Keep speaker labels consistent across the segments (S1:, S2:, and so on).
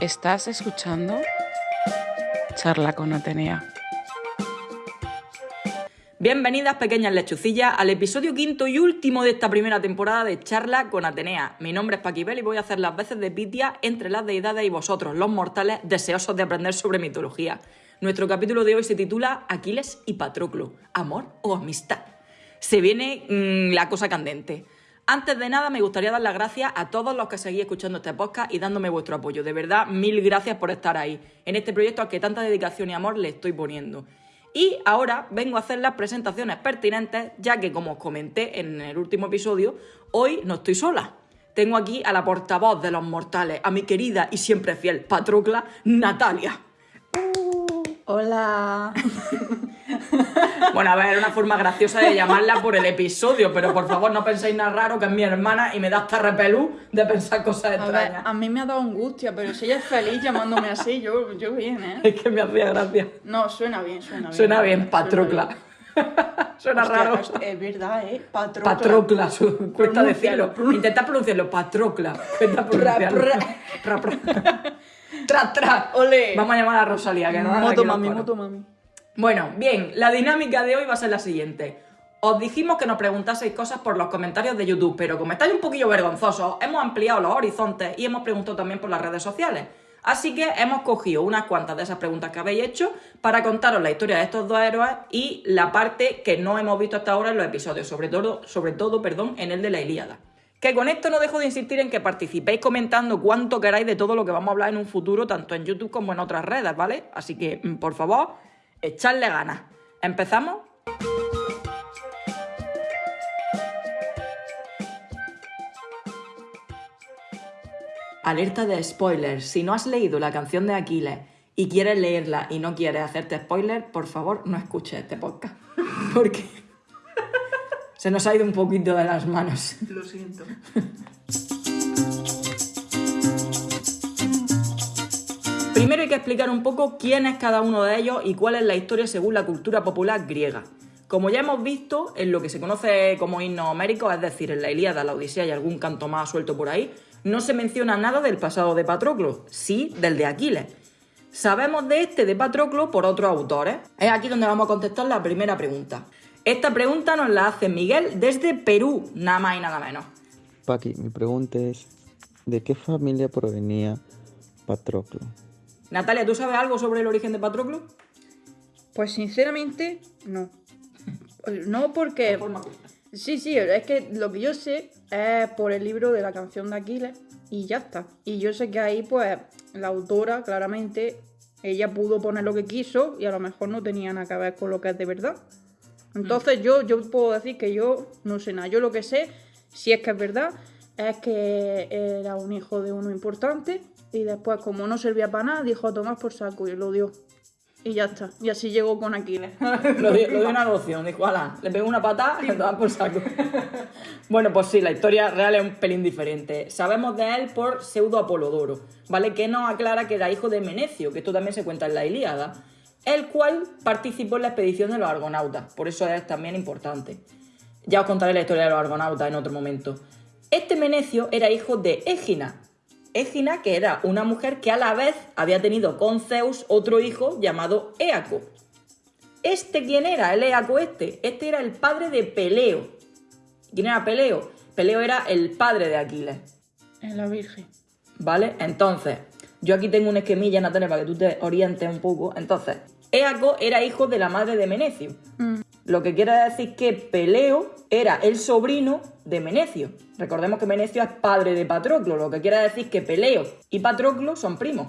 S1: Estás escuchando Charla con Atenea.
S2: Bienvenidas pequeñas lechucillas al episodio quinto y último de esta primera temporada de Charla con Atenea. Mi nombre es Paquibel y voy a hacer las veces de Pitia entre las deidades y vosotros, los mortales deseosos de aprender sobre mitología. Nuestro capítulo de hoy se titula Aquiles y Patroclo, amor o amistad. Se viene mm, la cosa candente. Antes de nada, me gustaría dar las gracias a todos los que seguís escuchando este podcast y dándome vuestro apoyo. De verdad, mil gracias por estar ahí en este proyecto al que tanta dedicación y amor le estoy poniendo. Y ahora vengo a hacer las presentaciones pertinentes, ya que, como os comenté en el último episodio, hoy no estoy sola. Tengo aquí a la portavoz de los mortales, a mi querida y siempre fiel Patrocla, Natalia.
S3: Hola.
S2: Bueno, a ver, era una forma graciosa de llamarla por el episodio, pero por favor no penséis nada raro que es mi hermana y me da hasta repelú de pensar cosas
S3: A ver,
S2: extrañas.
S3: a mí me ha dado angustia, pero si ella es feliz llamándome así, yo, yo bien, ¿eh?
S2: Es que me hacía gracia.
S3: No, suena bien, suena bien.
S2: Suena bien, Patrocla. Suena
S3: Hostia,
S2: raro.
S3: Es, verdad, ¿eh? Patrocla.
S2: Patrocla, su- cuesta decirlo. Intenta pronunciarlo, Patrocla. Cuesta
S3: Pra,
S2: pronunciarlo. Pra. Tra, tra.
S3: Ole.
S2: Vamos a llamar a Rosalía, que no
S3: Moto mami, moto mami.
S2: Bueno, bien, la dinámica de hoy va a ser la siguiente. Os dijimos que nos preguntaseis cosas por los comentarios de YouTube, pero como estáis un poquillo vergonzosos, hemos ampliado los horizontes y hemos preguntado también por las redes sociales. Así que hemos cogido unas cuantas de esas preguntas que habéis hecho para contaros la historia de estos dos héroes y la parte que no hemos visto hasta ahora en los episodios, sobre todo, sobre todo perdón, en el de la Ilíada. Que con esto no dejo de insistir en que participéis comentando cuánto queráis de todo lo que vamos a hablar en un futuro, tanto en YouTube como en otras redes, ¿vale? Así que, mm, por favor, echadle ganas. ¿Empezamos? Alerta de spoilers. Si no has leído la canción de Aquiles y quieres leerla y no quieres hacerte spoilers, por favor no escuches este podcast. Porque se nos ha ido un poquito de las manos.
S3: Lo siento.
S2: Primero hay que explicar un poco quién es cada uno de ellos y cuál es la historia según la cultura popular griega. Como ya hemos visto, en lo que se conoce como himno homérico, es decir, en la Ilíada, la Odisea y algún canto más suelto por ahí, no se menciona nada del pasado de Patroclo, sí del de Aquiles. Sabemos de este de Patroclo por otros autores. Es aquí donde vamos a contestar la primera pregunta. Esta pregunta nos la hace Miguel desde Perú, nada más y nada menos.
S4: Paqui, mi pregunta es, ¿de qué familia provenía Patroclo?
S2: Natalia, ¿tú sabes algo sobre el origen de Patroclo?
S3: Pues sinceramente, no. No porque... Sí, sí, es que lo que yo sé es por el libro de la canción de Aquiles y ya está. Y yo sé que ahí, pues, la autora, claramente, ella pudo poner lo que quiso y a lo mejor no tenía nada que ver con lo que es de verdad. Entonces yo, yo puedo decir que yo no sé nada. Yo lo que sé, si es que es verdad, es que era un hijo de uno importante y después, como no servía para nada, dijo a Tomás por saco y lo dio. Y ya está. Y así llegó con Aquiles.
S2: lo dio, lo dio una adopción, dijo, ala, le pegó una patada y da por saco. bueno, pues sí, la historia real es un pelín diferente. Sabemos de él por pseudo Apolodoro, ¿vale? Que nos aclara que era hijo de Menecio, que esto también se cuenta en la Ilíada, el cual participó en la expedición de los argonautas, por eso es también importante. Ya os contaré la historia de los argonautas en otro momento. Este Menecio era hijo de Égina. Égina, que era una mujer que a la vez había tenido con Zeus otro hijo llamado Éaco. ¿Este quién era? El Éaco este. Este era el padre de Peleo. ¿Quién era Peleo? Peleo era el padre de Aquiles.
S3: En la Virgen.
S2: ¿Vale? Entonces, yo aquí tengo una esquemilla, Natalia, para que tú te orientes un poco. Entonces, Éaco era hijo de la madre de Menecio. Lo que quiere decir que Peleo era el sobrino de Menecio. Recordemos que Menecio es padre de Patroclo, lo que quiere decir que Peleo y Patroclo son primos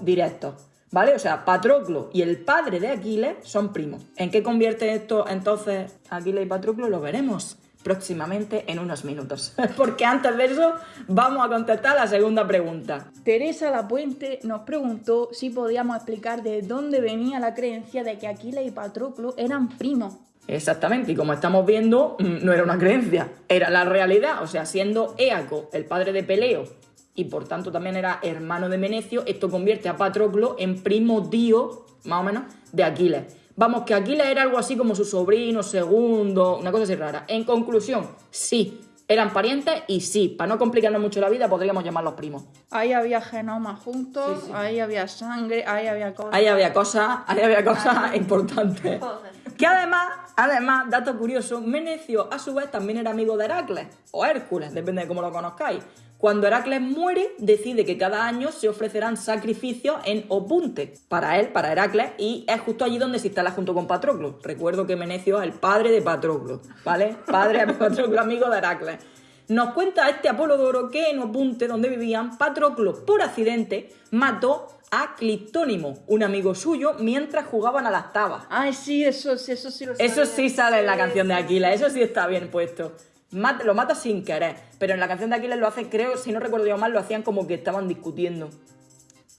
S2: directos. ¿Vale? O sea, Patroclo y el padre de Aquiles son primos. ¿En qué convierte esto entonces Aquiles y Patroclo? Lo veremos próximamente en unos minutos. Porque antes de eso vamos a contestar la segunda pregunta.
S3: Teresa Lapuente nos preguntó si podíamos explicar de dónde venía la creencia de que Aquiles y Patroclo eran primos.
S2: Exactamente, y como estamos viendo, mm, no era una creencia, era la realidad. O sea, siendo Éaco el padre de Peleo y por tanto también era hermano de Menecio, esto convierte a Patroclo en primo tío, más o menos, de Aquiles. Vamos, que Aquiles era algo así como su sobrino, segundo, una cosa así rara. En conclusión, sí, eran parientes y sí, para no complicarnos mucho la vida, podríamos llamarlos primos.
S3: Ahí había genomas juntos,
S2: Sí, sí.
S3: ahí había sangre, ahí había cosas.
S2: Ahí había cosas, ahí había cosas importantes. Que además, además, dato curioso, Menecio a su vez también era amigo de Heracles, o Hércules, depende de cómo lo conozcáis. Cuando Heracles muere, decide que cada año se ofrecerán sacrificios en Opunte, para él, para Heracles, y es justo allí donde se instala junto con Patroclo. Recuerdo que Menecio es el padre de Patroclo, ¿vale? Padre de Patroclo, amigo de Heracles. Nos cuenta este Apolodoro que en Opunte, donde vivían, Patroclo, por accidente, mató a Clitónimo, un amigo suyo, mientras jugaban a las tabas.
S3: Ay, sí, eso, sí, eso sí lo
S2: Eso
S3: sabía.
S2: sí sale en la canción de Aquiles, eso sí está bien puesto. Mat- lo mata sin querer, pero en la canción de Aquiles lo hace, creo, si no recuerdo yo mal, lo hacían como que estaban discutiendo.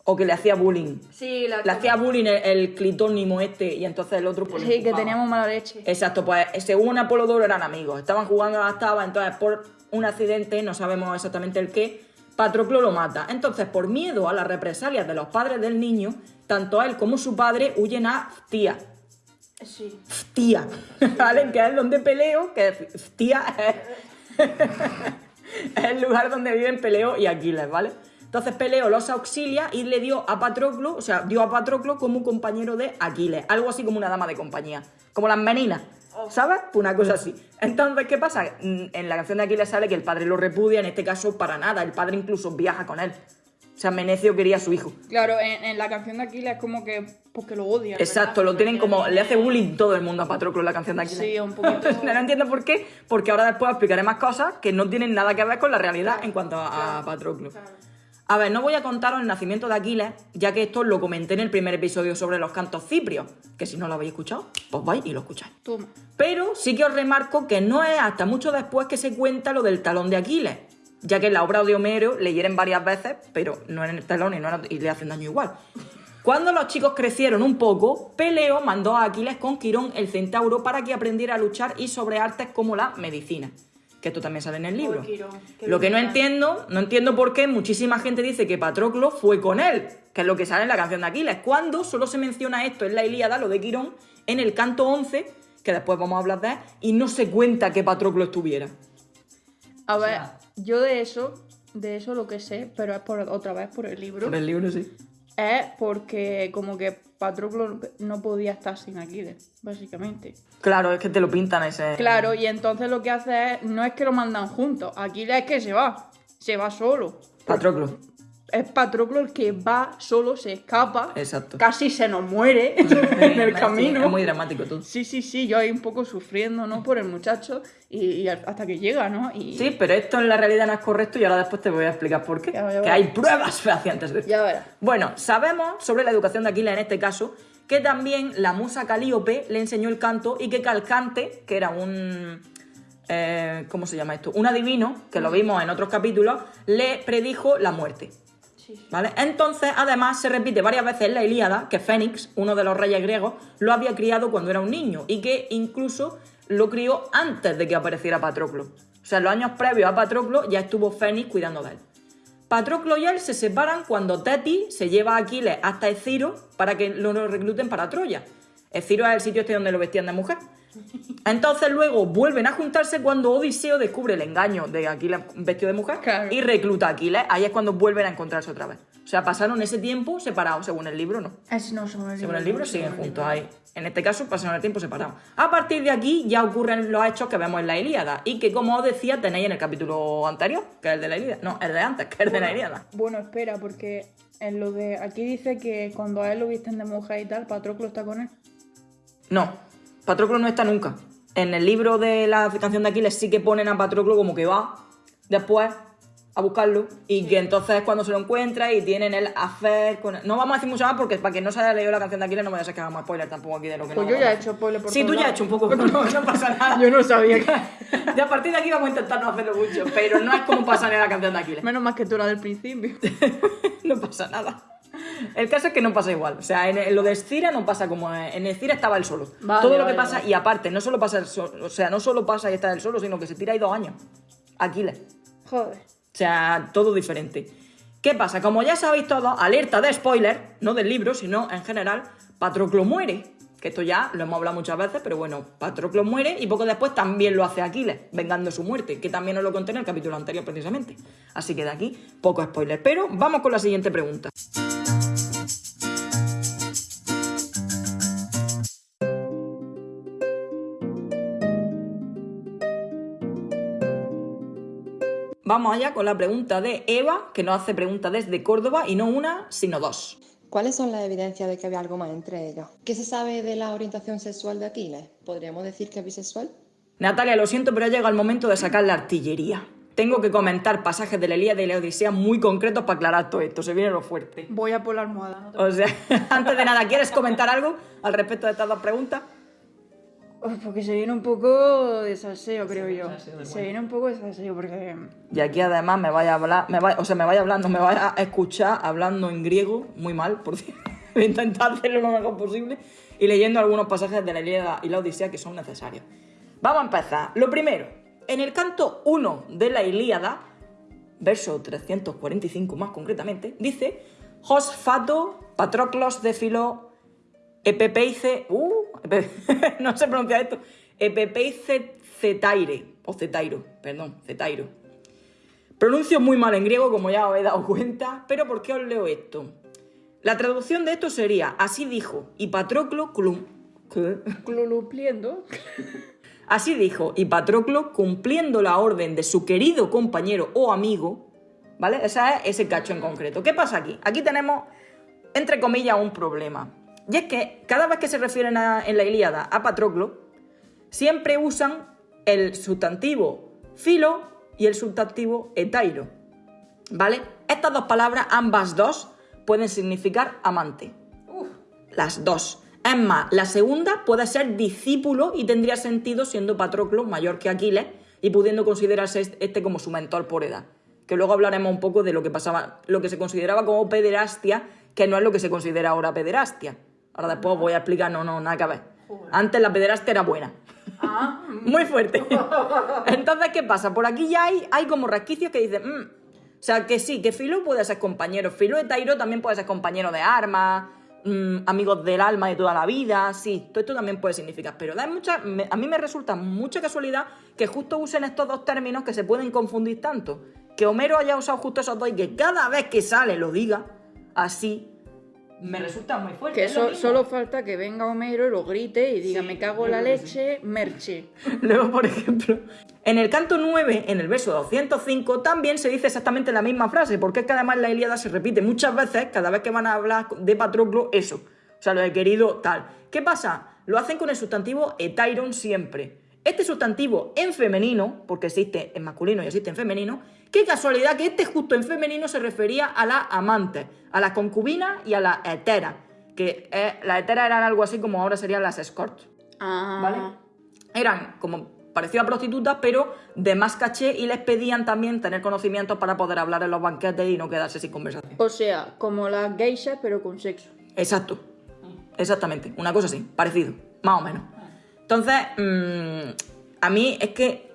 S2: O que le hacía bullying.
S3: Sí, la
S2: Le hacía bullying el, el clitónimo este y entonces el otro pues,
S3: Sí, que teníamos mala leche.
S2: Exacto, pues según Apolodoro eran amigos, estaban jugando a las tabas, entonces por un accidente, no sabemos exactamente el qué, Patroclo lo mata. Entonces, por miedo a las represalias de los padres del niño, tanto él como su padre huyen a Ftia.
S3: Sí.
S2: Ftia, ¿vale? Que es donde peleo, que Ftia es, es el lugar donde viven Peleo y Aquiles, ¿vale? Entonces Peleo los auxilia y le dio a Patroclo, o sea, dio a Patroclo como compañero de Aquiles, algo así como una dama de compañía, como las meninas, ¿sabes? Pues una cosa así. Entonces, ¿qué pasa? En la canción de Aquiles sale que el padre lo repudia, en este caso para nada, el padre incluso viaja con él. O sea, Menecio quería a su hijo.
S3: Claro, en, en la canción de Aquiles es como que. Porque lo odian.
S2: Exacto,
S3: ¿verdad?
S2: lo tienen como. Le hace bullying todo el mundo a Patroclo en la canción de Aquiles.
S3: Sí, un poquito.
S2: no entiendo por qué, porque ahora después explicaré más cosas que no tienen nada que ver con la realidad en cuanto a, a Patroclo. A ver, no voy a contaros el nacimiento de Aquiles, ya que esto lo comenté en el primer episodio sobre los cantos ciprios, que si no lo habéis escuchado, pues vais y lo escucháis.
S3: Toma.
S2: Pero sí que os remarco que no es hasta mucho después que se cuenta lo del talón de Aquiles, ya que en la obra de Homero le hieren varias veces, pero no en el talón y, no en- y le hacen daño igual. Cuando los chicos crecieron un poco, Peleo mandó a Aquiles con Quirón el centauro para que aprendiera a luchar y sobre artes como la medicina. Que esto también sale en el libro.
S3: Quirón,
S2: Lo que no entiendo, no entiendo por qué muchísima gente dice que Patroclo fue con él, que es lo que sale en la canción de Aquiles, cuando solo se menciona esto en la Ilíada, lo de Quirón, en el canto 11, que después vamos a hablar de él, y no se cuenta que Patroclo estuviera.
S3: A ver,
S2: sea-
S3: yo de eso, de eso lo que sé, pero es por otra vez por el libro,
S2: Por el libro sí.
S3: es porque como que Patroclo no podía estar sin Aquiles, básicamente.
S2: Claro, es que te lo pintan ese...
S3: Claro, y entonces lo que hace es, no es que lo mandan juntos, Aquiles es que se va, se va solo.
S2: Patroclo.
S3: Es Patroclo el que va solo, se escapa,
S2: Exacto.
S3: casi se nos muere en el
S2: Sí,
S3: camino.
S2: Es muy dramático todo.
S3: Sí, sí, sí, yo ahí un poco sufriendo, ¿no? Por el muchacho y, y hasta que llega, ¿no? Y
S2: Sí, pero esto en la realidad no es correcto y ahora después te voy a explicar por qué.
S3: Ya, ya
S2: que hay pruebas fehacientes de esto.
S3: ya verás.
S2: Bueno, sabemos sobre la educación de Aquiles en este caso que también la musa Calíope le enseñó el canto y que Calcante, que era un... eh, ¿Cómo se llama esto? Un adivino, que lo vimos en otros capítulos, le predijo la muerte. Entonces, además, se repite varias veces en la Ilíada que Fénix, uno de los reyes griegos, lo había criado cuando era un niño y que incluso lo crió antes de que apareciera Patroclo. O sea, en los años previos a Patroclo ya estuvo Fénix cuidando de él. Patroclo y él se separan cuando Teti se lleva a Aquiles hasta Esciro para que lo recluten para Troya. Esciro es el sitio este donde lo vestían de mujer. Entonces luego vuelven a juntarse cuando Odiseo descubre el engaño de Aquiles vestido de mujer
S3: Claro.
S2: y recluta a Aquiles. Ahí es cuando vuelven a encontrarse otra vez. O sea, pasaron ese tiempo separados, según el libro, ¿no?
S3: Es, no, según el
S2: Según el libro siguen juntos
S3: libro.
S2: ahí. En este caso pasaron el tiempo separados. A partir de aquí ya ocurren los hechos que vemos en la Ilíada y que, como os decía, tenéis en el capítulo anterior, que es el de la Ilíada. No, el de antes, que es el de la Ilíada.
S3: Bueno, espera, porque en lo de aquí dice que cuando a él lo visten de mujer y tal, Patroclo está con él.
S2: No, Patroclo no está nunca. En el libro de la canción de Aquiles sí que ponen a Patroclo como que va después a buscarlo y que entonces es cuando se lo encuentra y tienen el hacer con... No vamos a decir mucho más porque para quien no se haya leído la canción de Aquiles no voy a ser que hagamos spoiler tampoco aquí de lo que
S3: Pues
S2: no
S3: yo ya he hecho spoiler por
S2: Sí, tú ya has hecho un poco, no, no pasa nada.
S3: Yo no sabía que...
S2: Y a partir de aquí vamos a intentar no hacerlo mucho, pero no es como pasa en la canción de Aquiles.
S3: Menos más que tú la del principio.
S2: no pasa nada. El caso es que no pasa igual. O sea, en, en lo de Escira no pasa como en, en Escira estaba el solo.
S3: Vale,
S2: Todo lo
S3: vale,
S2: que pasa,
S3: vale.
S2: y aparte, no solo pasa el solo, o sea, no solo pasa y está el solo, sino que se tira ahí dos años. Aquiles.
S3: Joder.
S2: O sea, todo diferente. ¿Qué pasa? Como ya sabéis todos, alerta de spoiler, no del libro, sino en general, Patroclo muere. Que esto ya lo hemos hablado muchas veces, pero bueno, Patroclo muere y poco después también lo hace Aquiles, vengando su muerte, que también nos lo conté en el capítulo anterior precisamente. Así que de aquí, poco spoiler. Pero vamos con la siguiente pregunta. Vamos allá con la pregunta de Eva, que nos hace pregunta desde Córdoba y no una, sino dos.
S5: ¿Cuáles son las evidencias de que había algo más entre ellos? ¿Qué se sabe de la orientación sexual de Aquiles? ¿Podríamos decir que es bisexual?
S2: Natalia, lo siento, pero ha llegado el momento de sacar la artillería. Tengo que comentar pasajes de la Ilíada y la Odisea muy concretos para aclarar todo esto. Se viene lo fuerte.
S3: Voy a por la almohada. no te-
S2: O sea, antes de nada, ¿quieres comentar algo al respecto de estas dos preguntas?
S3: Porque se viene un poco de salseo, creo yo. Se viene un poco de salseo porque...
S2: Y aquí además me vaya a hablar, me vaya, o sea, me vaya hablando, me vaya a escuchar hablando en griego, muy mal, por cierto. Voy a intentar hacerlo lo mejor posible y leyendo algunos pasajes de la Ilíada y la Odisea que son necesarios. Vamos a empezar. Lo primero, en el canto 1 de la Ilíada, verso 345 más concretamente, dice: Hos fato patroclos de filo epepeice. Uh, epe- no se pronuncia esto. Epepeice cetaire. O cetairo, perdón, cetairo. Pronuncio muy mal en griego, como ya os he dado cuenta, pero ¿por qué os leo esto? La traducción de esto sería: Así dijo, y Patroclo.
S3: Clulupliendo.
S2: Así dijo, y Patroclo, cumpliendo la orden de su querido compañero o amigo, ¿vale? Ese es ese cacho en concreto. ¿Qué pasa aquí? Aquí tenemos, entre comillas, un problema. Y es que cada vez que se refieren a- en la Ilíada a Patroclo, siempre usan el sustantivo filo y el sustantivo etairo, ¿vale? Estas dos palabras, ambas dos, pueden significar amante. Las dos. Es más, la segunda puede ser discípulo y tendría sentido siendo Patroclo mayor que Aquiles y pudiendo considerarse est- este como su mentor por edad. Que luego hablaremos un poco de lo que pasaba, lo que se consideraba como pederastia, que no es lo que se considera ahora pederastia. Ahora después voy a explicar, no, no, nada que ver. Antes la pederastia era buena. Muy fuerte. Entonces, ¿qué pasa? Por aquí ya hay, hay como resquicios que dicen, "Mm". o sea, que sí, que Filo puede ser compañero. Filo de Tairo también puede ser compañero de armas, mm, amigos del alma de toda la vida, sí, todo esto también puede significar. Pero da mucha, me- a mí me resulta mucha casualidad que justo usen estos dos términos que se pueden confundir tanto. Que Homero haya usado justo esos dos y que cada vez que sale lo diga así, me resulta muy fuerte.
S3: Que so- solo falta que venga Homero y lo grite y diga, me cago en la leche, merche.
S2: Luego, por ejemplo, en el canto 9, en el verso 205, también se dice exactamente la misma frase, porque es que además la Ilíada se repite muchas veces, cada vez que van a hablar de Patroclo, eso. O sea, lo he querido tal. ¿Qué pasa? Lo hacen con el sustantivo etairon siempre. Este sustantivo en femenino, porque existe en masculino y existe en femenino, qué casualidad que este justo en femenino se refería a las amantes, a las concubinas y a las heteras. Que eh, las heteras eran algo así como ahora serían las escorts.
S3: Ah,
S2: ¿vale? Eran como parecido a prostitutas, pero de más caché y les pedían también tener conocimientos para poder hablar en los banquetes y no quedarse sin conversación.
S3: O sea, como las geishas, pero con sexo.
S2: Exacto. Exactamente. Una cosa así, parecido, más o menos. Entonces, mm, a mí es que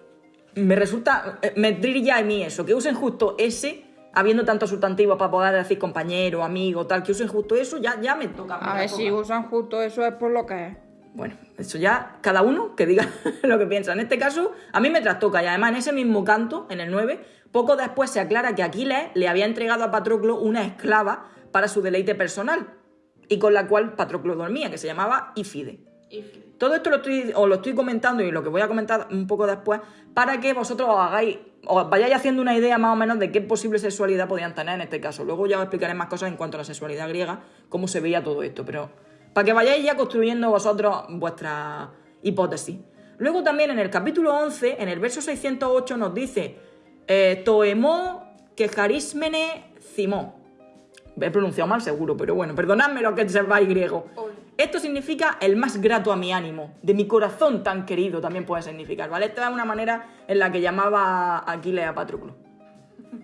S2: me resulta, eh, me trilla a mí eso, que usen justo ese, habiendo tantos sustantivos para poder decir compañero, amigo, tal, que usen justo eso, ya, ya me toca.
S3: A ver, si usan justo eso es por lo que es.
S2: Bueno, eso ya cada uno que diga lo que piensa. En este caso, a mí me trastoca y además en ese mismo canto, en el 9, poco después se aclara que Aquiles le había entregado a Patroclo una esclava para su deleite personal y con la cual Patroclo dormía, que se llamaba Ifide. Todo esto lo estoy, os lo estoy comentando y lo que voy a comentar un poco después para que vosotros os hagáis, os vayáis haciendo una idea más o menos de qué posible sexualidad podían tener en este caso. Luego ya os explicaré más cosas en cuanto a la sexualidad griega, cómo se veía todo esto, pero para que vayáis ya construyendo vosotros vuestra hipótesis. Luego también en el capítulo 11, en el verso 608 nos dice eh, que cimó. He pronunciado mal seguro, pero bueno, perdonadme lo que sepáis griego. Esto significa el más grato a mi ánimo, de mi corazón tan querido también puede significar, ¿vale? Esta es una manera en la que llamaba Aquiles a Patroclo.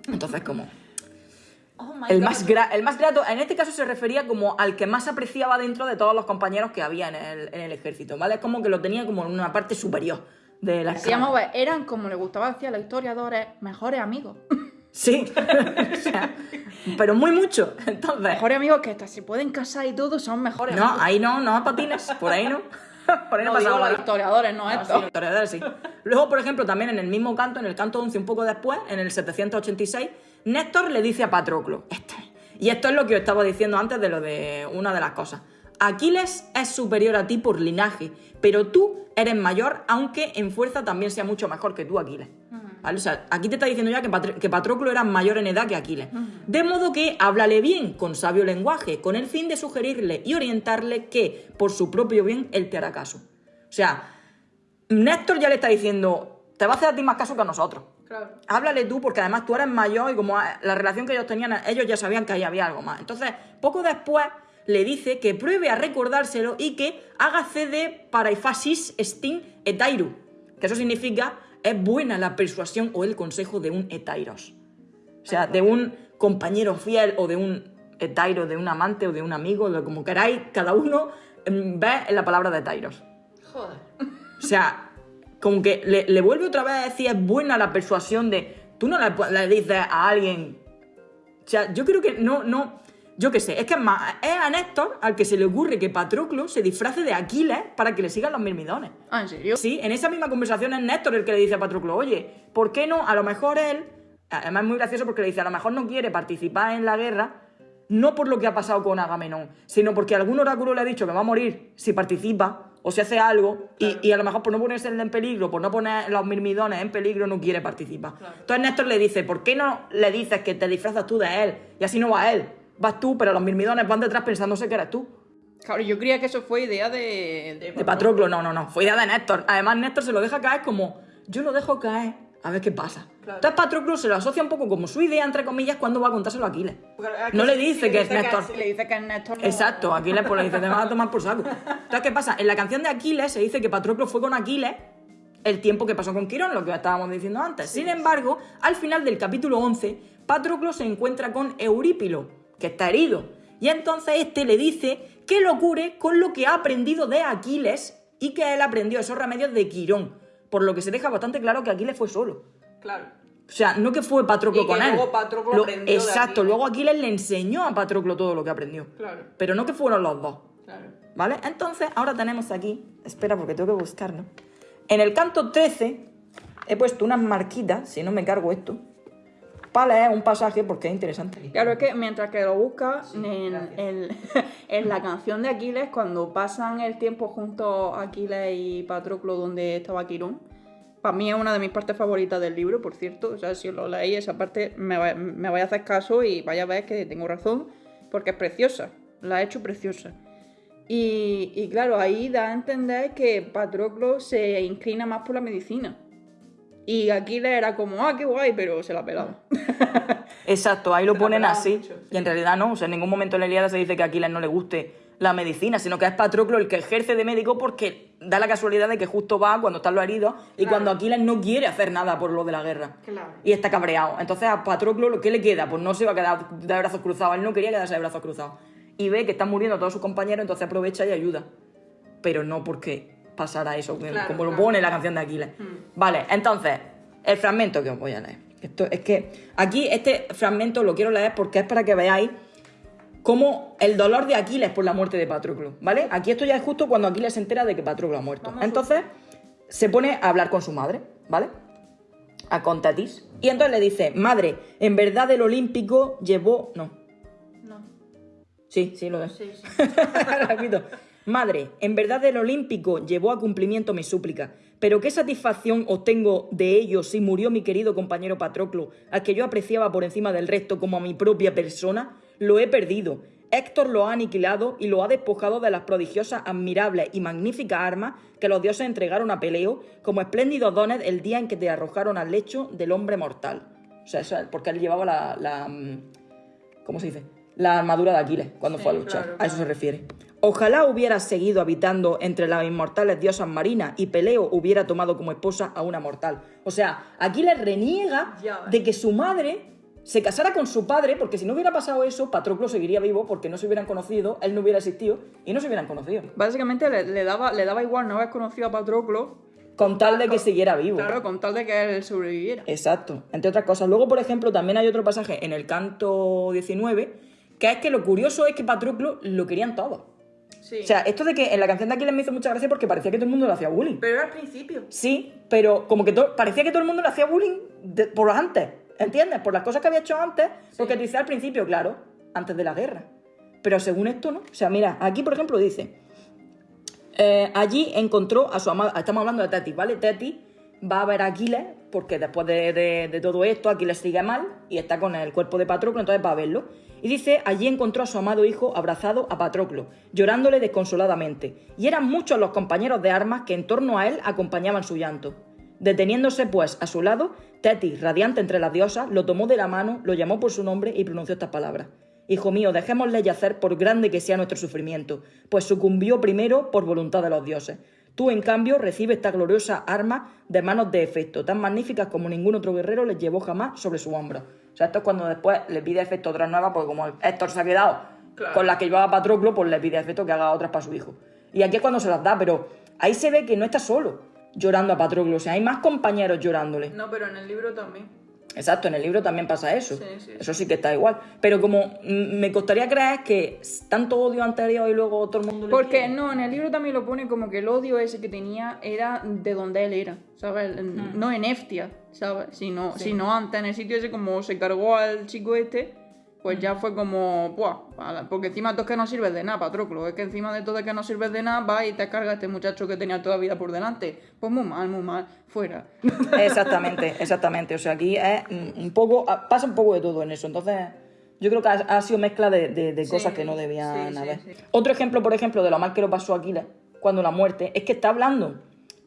S2: Entonces, como... El más, el más grato, en este caso se refería como al que más apreciaba dentro de todos los compañeros que había en el, en el ejército, ¿vale? Es como que lo tenía como en una parte superior de la
S3: Así
S2: escala.
S3: vamos a ver, eran como le gustaba decir a los historiadores, mejores amigos.
S2: Sí, o sea, pero muy mucho. Entonces,
S3: Mejores amigos que hasta se pueden casar y todo son mejores
S2: no,
S3: amigos.
S2: ahí no, no patines, por ahí no. Por ahí no,
S3: No, digo los historiadores, no,
S2: Ah,
S3: esto.
S2: sí, los historiadores, sí. Luego, por ejemplo, también en el mismo canto, en el canto 11, un poco después, en el 786, Néstor le dice a Patroclo, este, y esto es lo que os estaba diciendo antes de lo de una de las cosas. Aquiles es superior a ti por linaje, pero tú eres mayor, aunque en fuerza también sea mucho mejor que tú, Aquiles. ¿Vale? O sea, aquí te está diciendo ya que, Patr- que Patroclo era mayor en edad que Aquiles. De modo que háblale bien, con sabio lenguaje, con el fin de sugerirle y orientarle que, por su propio bien, él te hará caso. O sea, Néstor ya le está diciendo, te va a hacer a ti más caso que a nosotros.
S3: Claro.
S2: Háblale tú, porque además tú eres mayor y como la relación que ellos tenían, ellos ya sabían que ahí había algo más. Entonces, poco después le dice que pruebe a recordárselo y que haga cede para fasis stin etairu. Que eso significa, es buena la persuasión o el consejo de un etairos. O sea, de un compañero fiel o de un etairo, de un amante o de un amigo, de como queráis, cada uno mm, ve en la palabra de etairos.
S3: Joder.
S2: O sea, como que le, le vuelve otra vez a decir, es buena la persuasión de. Tú no le, le dices a alguien. O sea, yo creo que no, no. Yo qué sé, es que es más, es a Néstor al que se le ocurre que Patroclo se disfrace de Aquiles para que le sigan los mirmidones.
S3: Ah, ¿en serio?
S2: Sí, en esa misma conversación es Néstor el que le dice a Patroclo, oye, ¿por qué no? A lo mejor él, además es muy gracioso porque le dice, a lo mejor no quiere participar en la guerra, no por lo que ha pasado con Agamenón, sino porque algún oráculo le ha dicho que va a morir si participa o si hace algo, y, y a lo mejor por no ponerse en peligro, por no poner los mirmidones en peligro, no quiere participar. Entonces Néstor le dice, ¿por qué no le dices que te disfrazas tú de él? Y así no va él. Vas tú, pero los mirmidones van detrás pensándose que eres tú.
S3: Claro, yo creía que eso fue idea de...
S2: De Patroclo, no, no, no. Fue idea de Néstor. Además, Néstor se lo deja caer como, yo lo dejo caer, a ver qué pasa. Entonces, Patroclo se lo asocia un poco como su idea, entre comillas, cuando va a contárselo a Aquiles. No le dice que es Néstor.
S3: Si le dice que es Néstor... no-
S2: Exacto, Aquiles pues le dice, te vas a tomar por saco. Entonces, ¿qué pasa? En la canción de Aquiles se dice que Patroclo fue con Aquiles el tiempo que pasó con Quirón, lo que estábamos diciendo antes. Sin embargo, al final del capítulo 11, Patroclo se encuentra con Eurípilo, que está herido. Y entonces este le dice que lo cure con lo que ha aprendido de Aquiles y que él aprendió esos remedios de Quirón. Por lo que se deja bastante claro que Aquiles fue solo.
S3: Claro.
S2: O sea, no que fue Patroclo
S3: Y que
S2: con él.
S3: luego Patroclo
S2: Lo-
S3: aprendió
S2: Exacto, luego Aquiles le enseñó a Patroclo todo lo que aprendió.
S3: Claro.
S2: Pero no que fueron los dos.
S3: Claro.
S2: ¿Vale? Entonces, ahora tenemos aquí. Espera, porque tengo que buscarlo. En el canto 13 he puesto unas marquitas, si no me cargo esto, para leer un pasaje porque es interesante.
S3: Claro, es que mientras que lo busca, en, en- en la canción de Aquiles, cuando pasan el tiempo juntos Aquiles y Patroclo donde estaba Quirón, para mí es una de mis partes favoritas del libro, por cierto. O sea, si lo leéis, esa parte me, va- me vais a hacer caso y vaya a ver que tengo razón, porque es preciosa. La he hecho preciosa. Y, y claro, ahí da a entender que Patroclo se inclina más por la medicina. Y Aquiles era como, ah, qué guay, pero se la pelaba.
S2: Exacto, ahí lo ponen así.
S3: mucho,
S2: Y en realidad no. O sea, en ningún momento en la Ilíada se dice que a Aquiles no le guste la medicina, sino que es Patroclo el que ejerce de médico porque da la casualidad de que justo va cuando están los heridos y cuando Aquiles no quiere hacer nada por lo de la guerra.
S3: Claro.
S2: Y está cabreado. Entonces a Patroclo, ¿lo que le queda? Pues no se va a quedar de brazos cruzados. Él no quería quedarse de brazos cruzados. Y ve que están muriendo todos sus compañeros, entonces aprovecha y ayuda. Pero no porque pasara eso,
S3: Claro,
S2: como lo pone la canción de Aquiles. Vale, entonces, el fragmento que os voy a leer. Esto, es que aquí este fragmento lo quiero leer porque es para que veáis cómo el dolor de Aquiles por la muerte de Patroclo, ¿vale? Aquí esto ya es justo cuando Aquiles se entera de que Patroclo ha muerto. Entonces, se pone a hablar con su madre, ¿vale? A Contatis. Y entonces le dice, madre, en verdad el olímpico llevó... No.
S3: No.
S2: Sí, sí, lo es.
S3: Sí, sí.
S2: Madre, en verdad el olímpico llevó a cumplimiento mi súplica, pero qué satisfacción obtengo de ello si murió mi querido compañero Patroclo, al que yo apreciaba por encima del resto como a mi propia persona, lo he perdido. Héctor lo ha aniquilado y lo ha despojado de las prodigiosas, admirables y magníficas armas que los dioses entregaron a Peleo como espléndidos dones el día en que te arrojaron al lecho del hombre mortal. O sea, porque él llevaba la, la, mm, ¿cómo se dice? La armadura de Aquiles cuando fue a luchar.
S3: claro,
S2: A eso se refiere. Ojalá hubieras seguido habitando entre las inmortales diosas marinas y Peleo hubiera tomado como esposa a una mortal. O sea, Aquiles reniega
S3: Ya
S2: de que su madre se casara con su padre, porque si no hubiera pasado eso, Patroclo seguiría vivo porque no se hubieran conocido, él no hubiera existido y no se hubieran conocido.
S3: Básicamente le, le daba, le daba igual no haber conocido a Patroclo
S2: con tal de que siguiera vivo.
S3: Claro, con tal de que él sobreviviera.
S2: Exacto, entre otras cosas. Luego, por ejemplo, también hay otro pasaje en el canto 19, que es que lo curioso es que Patroclo lo querían todos.
S3: Sí.
S2: O sea, esto de que en la canción de Aquiles me hizo mucha gracia porque parecía que todo el mundo le hacía bullying.
S3: pero era al principio.
S2: Sí, pero como que parecía que todo el mundo le hacía bullying de- por los antes, ¿entiendes? Por las cosas que había hecho antes, porque te dice al principio, claro, antes de la guerra. Pero según esto, ¿no? O sea, mira, aquí por ejemplo dice, eh, allí encontró a su amada, estamos hablando de Teti, ¿vale? Teti va a ver a Aquiles, porque después de, de- de todo esto, Aquiles sigue mal y está con el cuerpo de Patroclo, entonces va a verlo. Y dice, allí encontró a su amado hijo abrazado a Patroclo, llorándole desconsoladamente. Y eran muchos los compañeros de armas que en torno a él acompañaban su llanto. Deteniéndose, pues, a su lado, Tetis, radiante entre las diosas, lo tomó de la mano, lo llamó por su nombre y pronunció estas palabras. Hijo mío, dejémosle yacer por grande que sea nuestro sufrimiento, pues sucumbió primero por voluntad de los dioses. Tú, en cambio, recibes esta gloriosa arma de manos de efecto, tan magníficas como ningún otro guerrero les llevó jamás sobre su hombro. O sea, esto es cuando después le pide efecto otras nuevas, porque como Héctor se ha quedado
S3: Claro.
S2: con las que llevaba Patroclo, pues le pide efecto que haga otras para su hijo. Y aquí es cuando se las da, pero ahí se ve que no está solo llorando a Patroclo, o sea, hay más compañeros llorándole.
S3: No, pero en el libro también.
S2: Exacto, en el libro también pasa eso.
S3: Sí, sí,
S2: Eso sí que está igual. Pero como me costaría creer que tanto odio anterior y luego todo el mundo le
S3: Porque
S2: quiere.
S3: no, en el libro también lo pone como que el odio ese que tenía era de donde él era, ¿sabes? En- No en Eftia, ¿sabes? Sino, sino antes, en el sitio ese, como se cargó al chico este, pues ya fue como, ¡buah! Porque encima tú es que no sirves de nada, Patroclo. Es que encima de todo es que no sirves de nada, va y te carga a este muchacho que tenía toda la vida por delante. Pues muy mal, muy mal, fuera.
S2: Exactamente, exactamente. O sea, aquí es un poco. ah, pasa un poco de todo en eso. Entonces, yo creo que ha, ha sido mezcla de, de- de
S3: Sí,
S2: cosas que no debían
S3: sí,
S2: haber.
S3: sí.
S2: Otro ejemplo, por ejemplo, de lo mal que lo pasó a Aquiles cuando la muerte, es que está hablando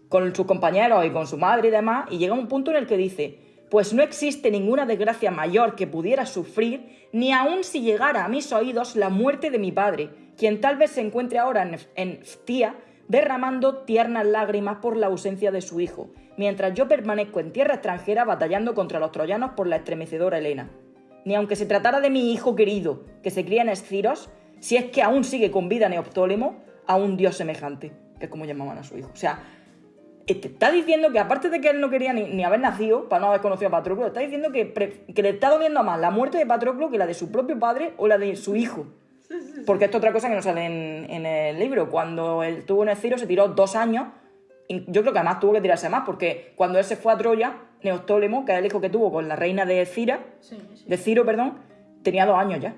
S2: con sus compañeros y con su madre y demás, y llega un punto en el que dice. Pues no existe ninguna desgracia mayor que pudiera sufrir, ni aun si llegara a mis oídos la muerte de mi padre, quien tal vez se encuentre ahora en, Ftía, derramando tiernas lágrimas por la ausencia de su hijo, mientras yo permanezco en tierra extranjera batallando contra los troyanos por la estremecedora Helena. Ni aunque se tratara de mi hijo querido, que se cría en Esciros, si es que aún sigue con vida Neoptólemo, a un dios semejante, que es como llamaban a su hijo. O sea, te está diciendo que aparte de que él no quería ni, ni haber nacido, para no haber conocido a Patroclo, está diciendo que, pre- que le está doliendo más la muerte de Patroclo que la de su propio padre o la de su hijo. Porque esto es otra cosa que no sale en, en el libro. Cuando él tuvo en el Ciro se tiró dos años. y Yo creo que además tuvo que tirarse más, porque cuando él se fue a Troya, Neoptólemo, que es el hijo que tuvo con la reina de Cira, de Ciro, perdón, tenía dos años ya.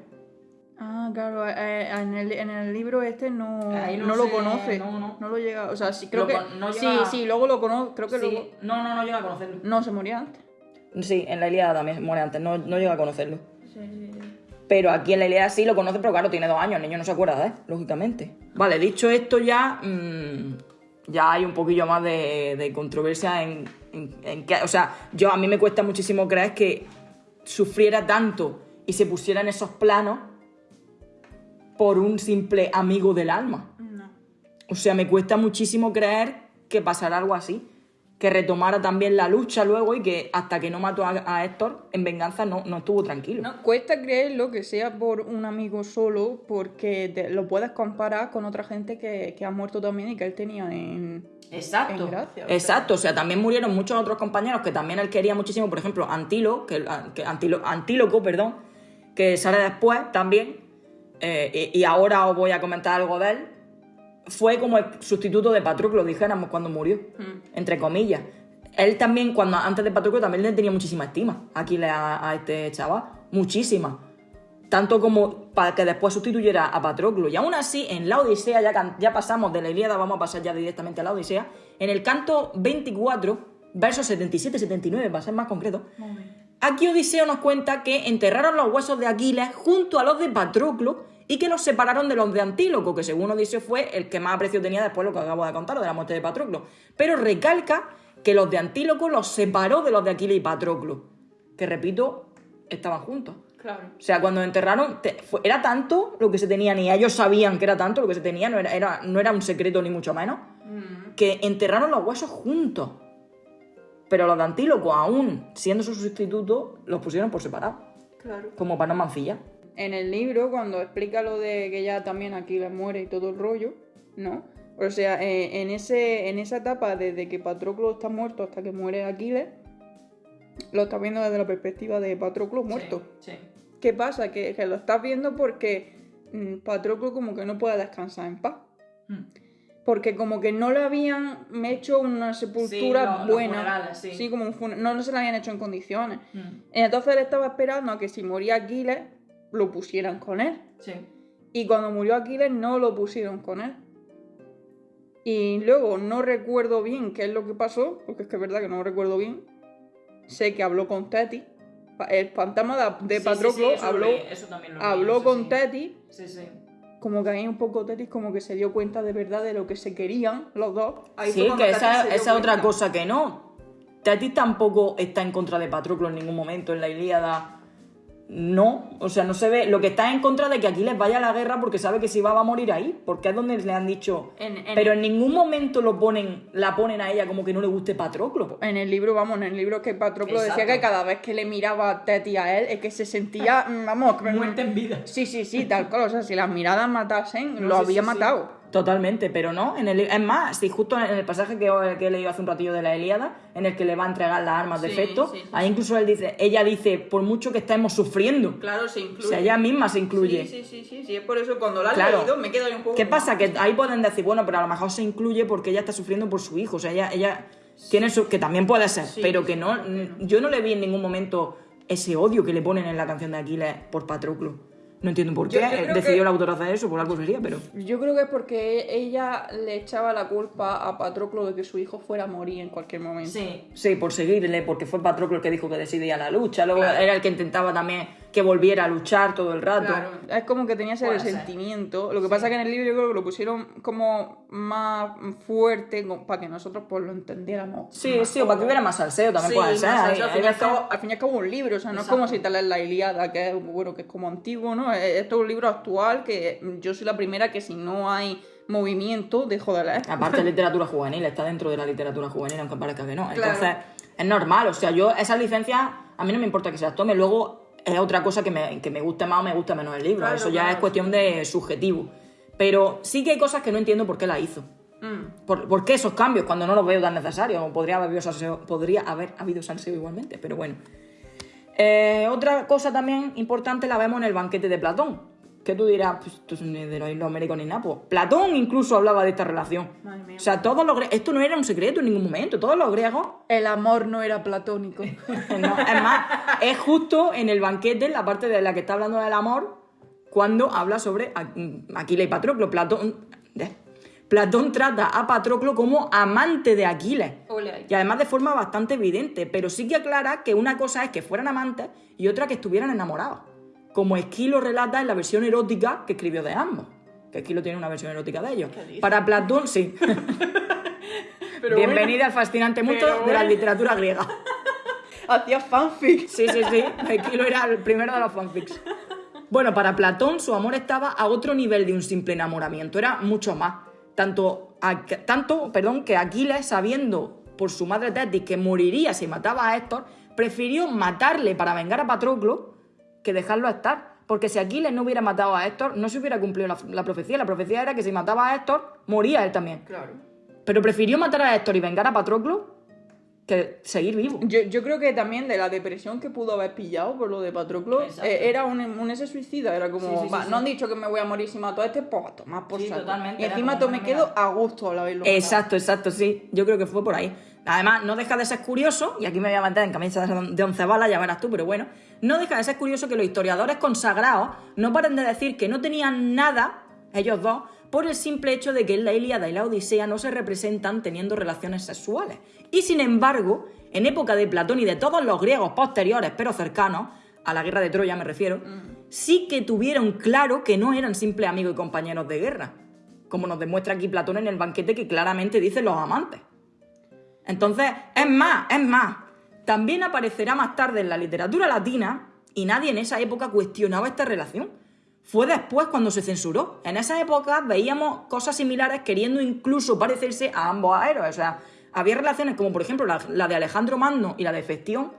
S3: Ah, claro, eh, en, el, en el libro este no,
S2: no
S3: no, lo conoce.
S2: no, no.
S3: lo llega, o sea, sí, creo
S2: Lo
S3: que...
S2: no
S3: sí,
S2: llega-
S3: sí, luego lo conoce, creo que luego...
S2: No, no, no llega a conocerlo.
S3: No, se moría antes.
S2: Sí, en la Ilíada también muere antes, no, no llega a conocerlo.
S3: Sí, sí, sí.
S2: Pero aquí en la Ilíada sí lo conoce, pero claro, tiene dos años, el niño no se acuerda de él, lógicamente. Vale, dicho esto ya, mm, ya hay un poquillo más de, de controversia en, en, en que, o sea, yo a mí me cuesta muchísimo creer que sufriera tanto y se pusiera en esos planos por un simple amigo del alma.
S3: No.
S2: O sea, me cuesta muchísimo creer que pasara algo así. Que retomara también la lucha luego y que hasta que no mató a, a Héctor, en venganza no, no estuvo tranquilo.
S3: No, cuesta creerlo que sea por un amigo solo, porque te- lo puedes comparar con otra gente que, que ha muerto también y que él tenía en...
S2: Exacto.
S3: En gracia, o sea.
S2: Exacto. O sea, también murieron muchos otros compañeros que también él quería muchísimo. Por ejemplo, Antilo, que, que Antilo- Antíloco, perdón, que sale después también. Eh, y, y ahora os voy a comentar algo de él. Fue como el sustituto de Patroclo, dijéramos, cuando murió. Entre comillas. Él también, cuando antes de Patroclo, también le tenía muchísima estima aquí a, a este chaval. Muchísima. Tanto como para que después sustituyera a Patroclo. Y aún así, en la Odisea, ya pasamos de la Ilíada, vamos a pasar ya directamente a la Odisea. En el canto 24, versos 77-79, para ser más concreto, aquí Odiseo nos cuenta que enterraron los huesos de Aquiles junto a los de Patroclo y que los separaron de los de Antíloco, que según Odiseo fue el que más aprecio tenía después lo que acabo de contar, de la muerte de Patroclo. Pero recalca que los de Antíloco los separó de los de Aquiles y Patroclo, que repito, estaban juntos.
S3: Claro.
S2: O sea, cuando enterraron, te- fue- era tanto lo que se tenía, ni ellos sabían que era tanto lo que se tenía, no era, era- no era un secreto ni mucho menos, que enterraron los huesos juntos. Pero los de Antíloco, aún siendo su sustituto, los pusieron por separado,
S3: Claro.
S2: como para no mancillar.
S3: En el libro, cuando explica lo de que ya también aquí le muere y todo el rollo, ¿no? O sea, eh, en, ese, en esa etapa, desde que Patroclo está muerto hasta que muere Aquiles, lo estás viendo desde la perspectiva de Patroclo muerto.
S2: Sí.
S3: ¿Qué pasa? Que, que lo estás viendo porque mm, Patroclo como que no puede descansar en paz.
S2: Mm.
S3: Porque como que no le habían hecho una sepultura
S2: Sí, lo-
S3: buena.
S2: funerales, sí.
S3: como un fune- no, no se la habían hecho en condiciones.
S2: Mm.
S3: Entonces él estaba esperando a que si moría Aquiles, lo pusieran con él.
S2: Sí.
S3: Y cuando murió Aquiles no lo pusieron con él. Y luego no recuerdo bien qué es lo que pasó, porque es que es verdad que no lo recuerdo bien. Sé que habló con Teti. El fantasma de,
S2: Sí, sí,
S3: Patroclo
S2: sí,
S3: habló,
S2: eso
S3: habló con
S2: sí.
S3: Teti.
S2: Sí, sí.
S3: Como que ahí un poco Teti como que se dio cuenta de verdad de lo que se querían los dos. Ahí
S2: Sí, que esa, es otra cosa que no. Tati tampoco está en contra de Patroclo en ningún momento en la Ilíada. No, o sea, no se ve. Lo que está en contra de que Aquiles vaya a la guerra porque sabe que si va va a morir ahí, porque es donde le han dicho.
S3: En- en-
S2: Pero en ningún momento lo ponen, la ponen a ella como que no le guste Patroclo.
S3: En el libro, vamos, en el libro que Patroclo decía que cada vez que le miraba a Teti a él, es que se sentía, mm, vamos, que-
S2: en vida.
S3: Sí, sí, sí, tal cual. O sea, si las miradas matasen,
S2: No,
S3: lo
S2: sí,
S3: había
S2: sí.
S3: matado.
S2: Totalmente, pero no. En el, es más, si justo en el pasaje que, que he leído hace un ratillo de la Ilíada, en el que le va a entregar las armas de
S3: Sí,
S2: efecto,
S3: sí, sí,
S2: ahí incluso él dice, ella dice, por mucho que estemos sufriendo.
S3: Claro, se
S2: O
S3: incluye.
S2: sea, ella misma se incluye.
S3: Sí, sí, sí, sí, es por eso cuando la has
S2: Claro.
S3: leído me quedo ahí un poco.
S2: ¿Qué pasa? Que ahí pueden decir, bueno, pero a lo mejor se incluye porque ella está sufriendo por su hijo. O sea, ella, ella tiene su. que también puede ser, pero que no. Yo no le vi en ningún momento ese odio que le ponen en la canción de Aquiles por Patroclo. No entiendo por qué.
S3: Yo- yo creo
S2: Decidió
S3: que-
S2: el autor hacer eso, por algo sería, pero.
S3: Yo creo que es porque ella le echaba la culpa a Patroclo de que su hijo fuera a morir en cualquier momento.
S2: Sí, sí, por seguirle, porque fue Patroclo el que dijo que decidía la lucha. Luego
S3: Claro.
S2: era el que intentaba también que volviera a luchar todo el rato.
S3: Claro, es como que tenía ese
S2: Puede ser.
S3: resentimiento. Lo que pasa es que en el libro yo creo que lo pusieron como más fuerte para que nosotros pues lo entendiéramos.
S2: Sí, sí, o para que hubiera más salseo también
S3: Sí,
S2: puede ser.
S3: salseo,
S2: Hay-
S3: al, fin y al cabo, al fin y al cabo un libro, o sea, no
S2: Exacto.
S3: es como si te lees la Ilíada, que es bueno, que es como antiguo, ¿no? Esto es un libro actual que yo soy la primera que si no hay movimiento dejo de leer.
S2: Aparte es literatura juvenil, está dentro de la literatura juvenil, aunque parezca que no.
S3: Claro.
S2: Entonces, es normal. O sea, yo esas licencias, a mí no me importa que se las tome. Luego es otra cosa que me, que me guste más o me guste menos el libro.
S3: Claro,
S2: Eso ya
S3: claro,
S2: es cuestión de subjetivo. Pero sí que hay cosas que no entiendo por qué la hizo.
S3: Mm.
S2: ¿Por, por qué esos cambios cuando no los veo tan necesarios? O Podría haber habido salseo, podría haber habido salseo igualmente, pero bueno. Eh, otra cosa también importante la vemos en el banquete de Platón. Que tú dirás, pues esto es ni de los islos Américos ni nada. Pues Platón incluso hablaba de esta relación.
S3: Madre mía.
S2: O sea, todos los esto no era un secreto en ningún momento. Todos los griegos
S3: El amor no era platónico.
S2: no, es más, es justo en el banquete, en la parte de la que está hablando del amor, cuando habla sobre A- Aquiles y Patroclo. Platón. Platón trata a Patroclo como amante de Aquiles. Y además de forma bastante evidente, pero sí que aclara que una cosa es que fueran amantes y otra que estuvieran enamorados. Como Esquilo relata en la versión erótica que escribió de ambos. Que Esquilo tiene una versión erótica de ellos. Para Platón, sí.
S3: Pero
S2: Bienvenida al fascinante mundo
S3: pero
S2: de la
S3: bueno.
S2: literatura griega.
S3: Hacía fanfic.
S2: Sí, sí, sí. Esquilo era el primero de los fanfics. Bueno, para Platón su amor estaba a otro nivel de un simple enamoramiento, era mucho más. Tanto, a- tanto perdón, que Aquiles, sabiendo por su madre Tetis que moriría si mataba a Héctor, prefirió matarle para vengar a Patroclo que dejarlo estar. Porque si Aquiles no hubiera matado a Héctor, no se hubiera cumplido la, la profecía. La profecía era que si mataba a Héctor, moría él también.
S3: Claro.
S2: Pero prefirió matar a Héctor y vengar a Patroclo que seguir vivo.
S3: Yo, yo creo que también de la depresión que pudo haber pillado por lo de Patroclo, eh, era un, un ese suicida, era como,
S2: Sí, sí, sí,
S3: va,
S2: sí.
S3: no han dicho que me voy a morir si mato a este, pues a tomar por
S2: Sí,
S3: saco.
S2: totalmente,
S3: Y encima me quedo a gusto al haberlo matado.
S2: Exacto, exacto, sí. Yo creo que fue por ahí. Además, no deja de ser curioso, y aquí me voy a meter en camisa de once balas, ya verás tú, pero bueno, no deja de ser curioso que los historiadores consagrados no paren de decir que no tenían nada, ellos dos, por el simple hecho de que en la Ilíada y la Odisea no se representan teniendo relaciones sexuales. Y sin embargo, en época de Platón y de todos los griegos posteriores, pero cercanos, a la guerra de Troya me refiero, sí que tuvieron claro que no eran simples amigos y compañeros de guerra, como nos demuestra aquí Platón en el banquete que claramente dice los amantes. Entonces, es más, es más, también aparecerá más tarde en la literatura latina y nadie en esa época cuestionaba esta relación. Fue después cuando se censuró. En esa época veíamos cosas similares queriendo incluso parecerse a ambos héroes. O sea, había relaciones como por ejemplo la, la de Alejandro Magno y la de Festión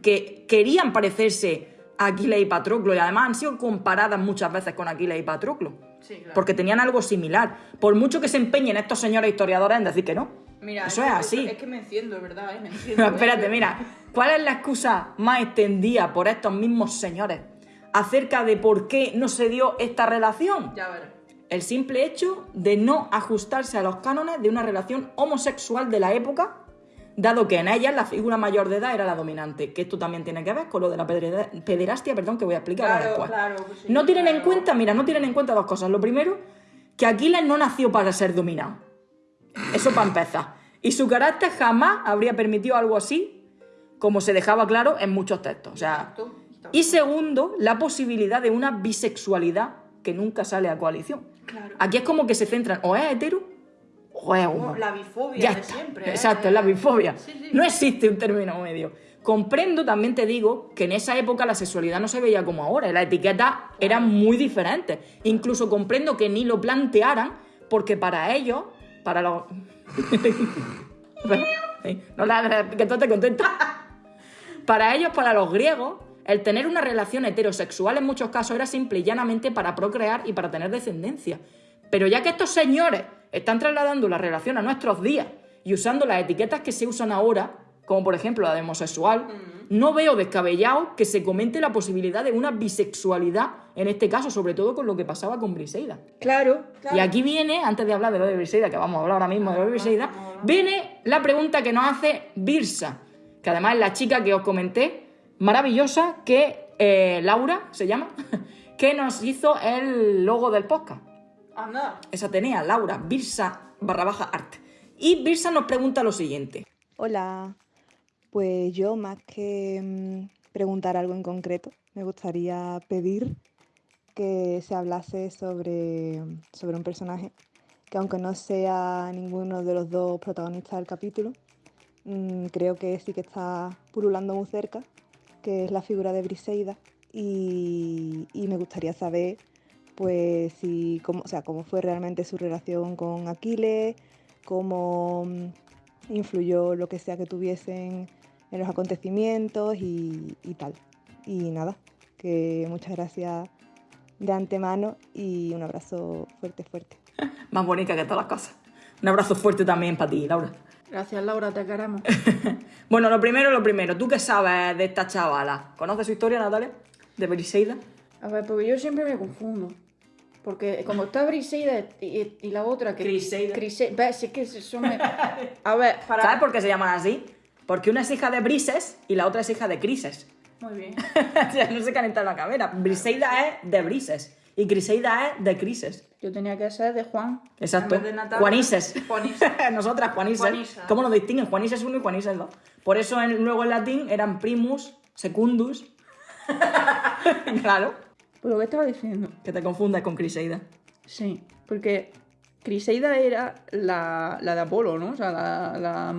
S2: que querían parecerse a Aquiles y Patroclo y además han sido comparadas muchas veces con Aquiles y Patroclo.
S3: Sí, claro.
S2: Porque tenían algo similar. Por mucho que se empeñen estos señores historiadores en decir que no.
S3: Mira,
S2: Eso
S3: que-
S2: es así.
S3: Es que me enciendo, es verdad, ¿eh? Me enciendo.
S2: Pero
S3: ¿eh?
S2: espérate, mira, ¿cuál es la excusa más extendida por estos mismos señores acerca de por qué no se dio esta relación?
S3: Ya verás.
S2: El simple hecho de no ajustarse a los cánones de una relación homosexual de la época, dado que en ellas la figura mayor de edad era la dominante, que esto también tiene que ver con lo de la pederastia, perdón, que voy a explicar
S3: Claro,
S2: después.
S3: claro, pues sí,
S2: no tienen en cuenta, mira, no tienen en cuenta dos cosas. Lo primero, que Aquiles no nació para ser dominado. Eso para empezar. Y su carácter jamás habría permitido algo así, como se dejaba claro en muchos textos. O sea, y segundo, la posibilidad de una bisexualidad que nunca sale a coalición.
S3: Claro.
S2: Aquí es como que se centran o es hetero o es homo.
S3: La bifobia
S2: Ya
S3: de
S2: está.
S3: siempre. ¿eh?
S2: Exacto, es la bifobia.
S3: Sí, sí.
S2: No existe un término medio. Comprendo, también te digo, que en esa época la sexualidad no se veía como ahora. Las etiquetas eran muy diferentes. Incluso comprendo que ni lo plantearan, porque para ellos, para los. No la que tú te contenta. Para ellos, para los griegos, el tener una relación heterosexual en muchos casos era simple y llanamente para procrear y para tener descendencia. Pero ya que estos señores están trasladando la relación a nuestros días y usando las etiquetas que se usan ahora, como por ejemplo la de homosexual, no veo descabellado que se comente la posibilidad de una bisexualidad, en este caso, sobre todo con lo que pasaba con Briseida.
S3: Claro, claro.
S2: Y aquí viene, antes de hablar de lo de Briseida, que vamos a hablar ahora mismo de lo de Briseida, viene la pregunta que nos hace Birsa, que además es la chica que os comenté, maravillosa, que eh, Laura se llama, que nos hizo el logo del podcast.
S3: Anda.
S2: Esa tenía, Laura, Birsa barra baja arte. Y Birsa nos pregunta lo siguiente.
S6: Hola, pues yo más que mm, preguntar algo en concreto, me gustaría pedir que se hablase sobre, sobre un personaje que aunque no sea ninguno de los dos protagonistas del capítulo, mm, creo que sí que está pululando muy cerca, que es la figura de Briseida y, y me gustaría saber pues si cómo, o sea, cómo fue realmente su relación con Aquiles, cómo mm, influyó lo que sea que tuviesen en los acontecimientos y, y tal. Y nada, que muchas gracias de antemano y un abrazo fuerte, fuerte.
S2: Más bonita que todas las cosas. Un abrazo fuerte también para ti, Laura.
S3: Gracias, Laura, te queremos.
S2: Bueno, lo primero, lo primero. ¿Tú qué sabes de esta chavala? ¿Conoces su historia, Natalia? ¿De Briseida?
S3: A ver, porque yo siempre me confundo. Porque como está Briseida y, la otra que...
S2: Criseida.
S3: Crise- Ves, si es que eso me... A ver, para...
S2: ¿Sabes por qué se llaman así? Porque una es hija de Brises y la otra es hija de Crises.
S3: Muy bien.
S2: o sea, no se calienta la cabeza. Briseida es de Brises y Criseida es de Crises.
S3: Yo tenía que ser de Juan.
S2: Exacto.
S3: En vez de Natalia,
S2: Juanises.
S3: Juanises.
S2: Nosotras, Juanises.
S3: Juanisa.
S2: ¿Cómo nos distinguen? Juanises 1 y Juanises 2. Por eso en- luego en latín eran primus, secundus. claro.
S3: Pues lo que estaba diciendo.
S2: Que te confundas con Criseida.
S3: Sí, porque Criseida era la, la de Apolo, ¿no? O sea, la... la...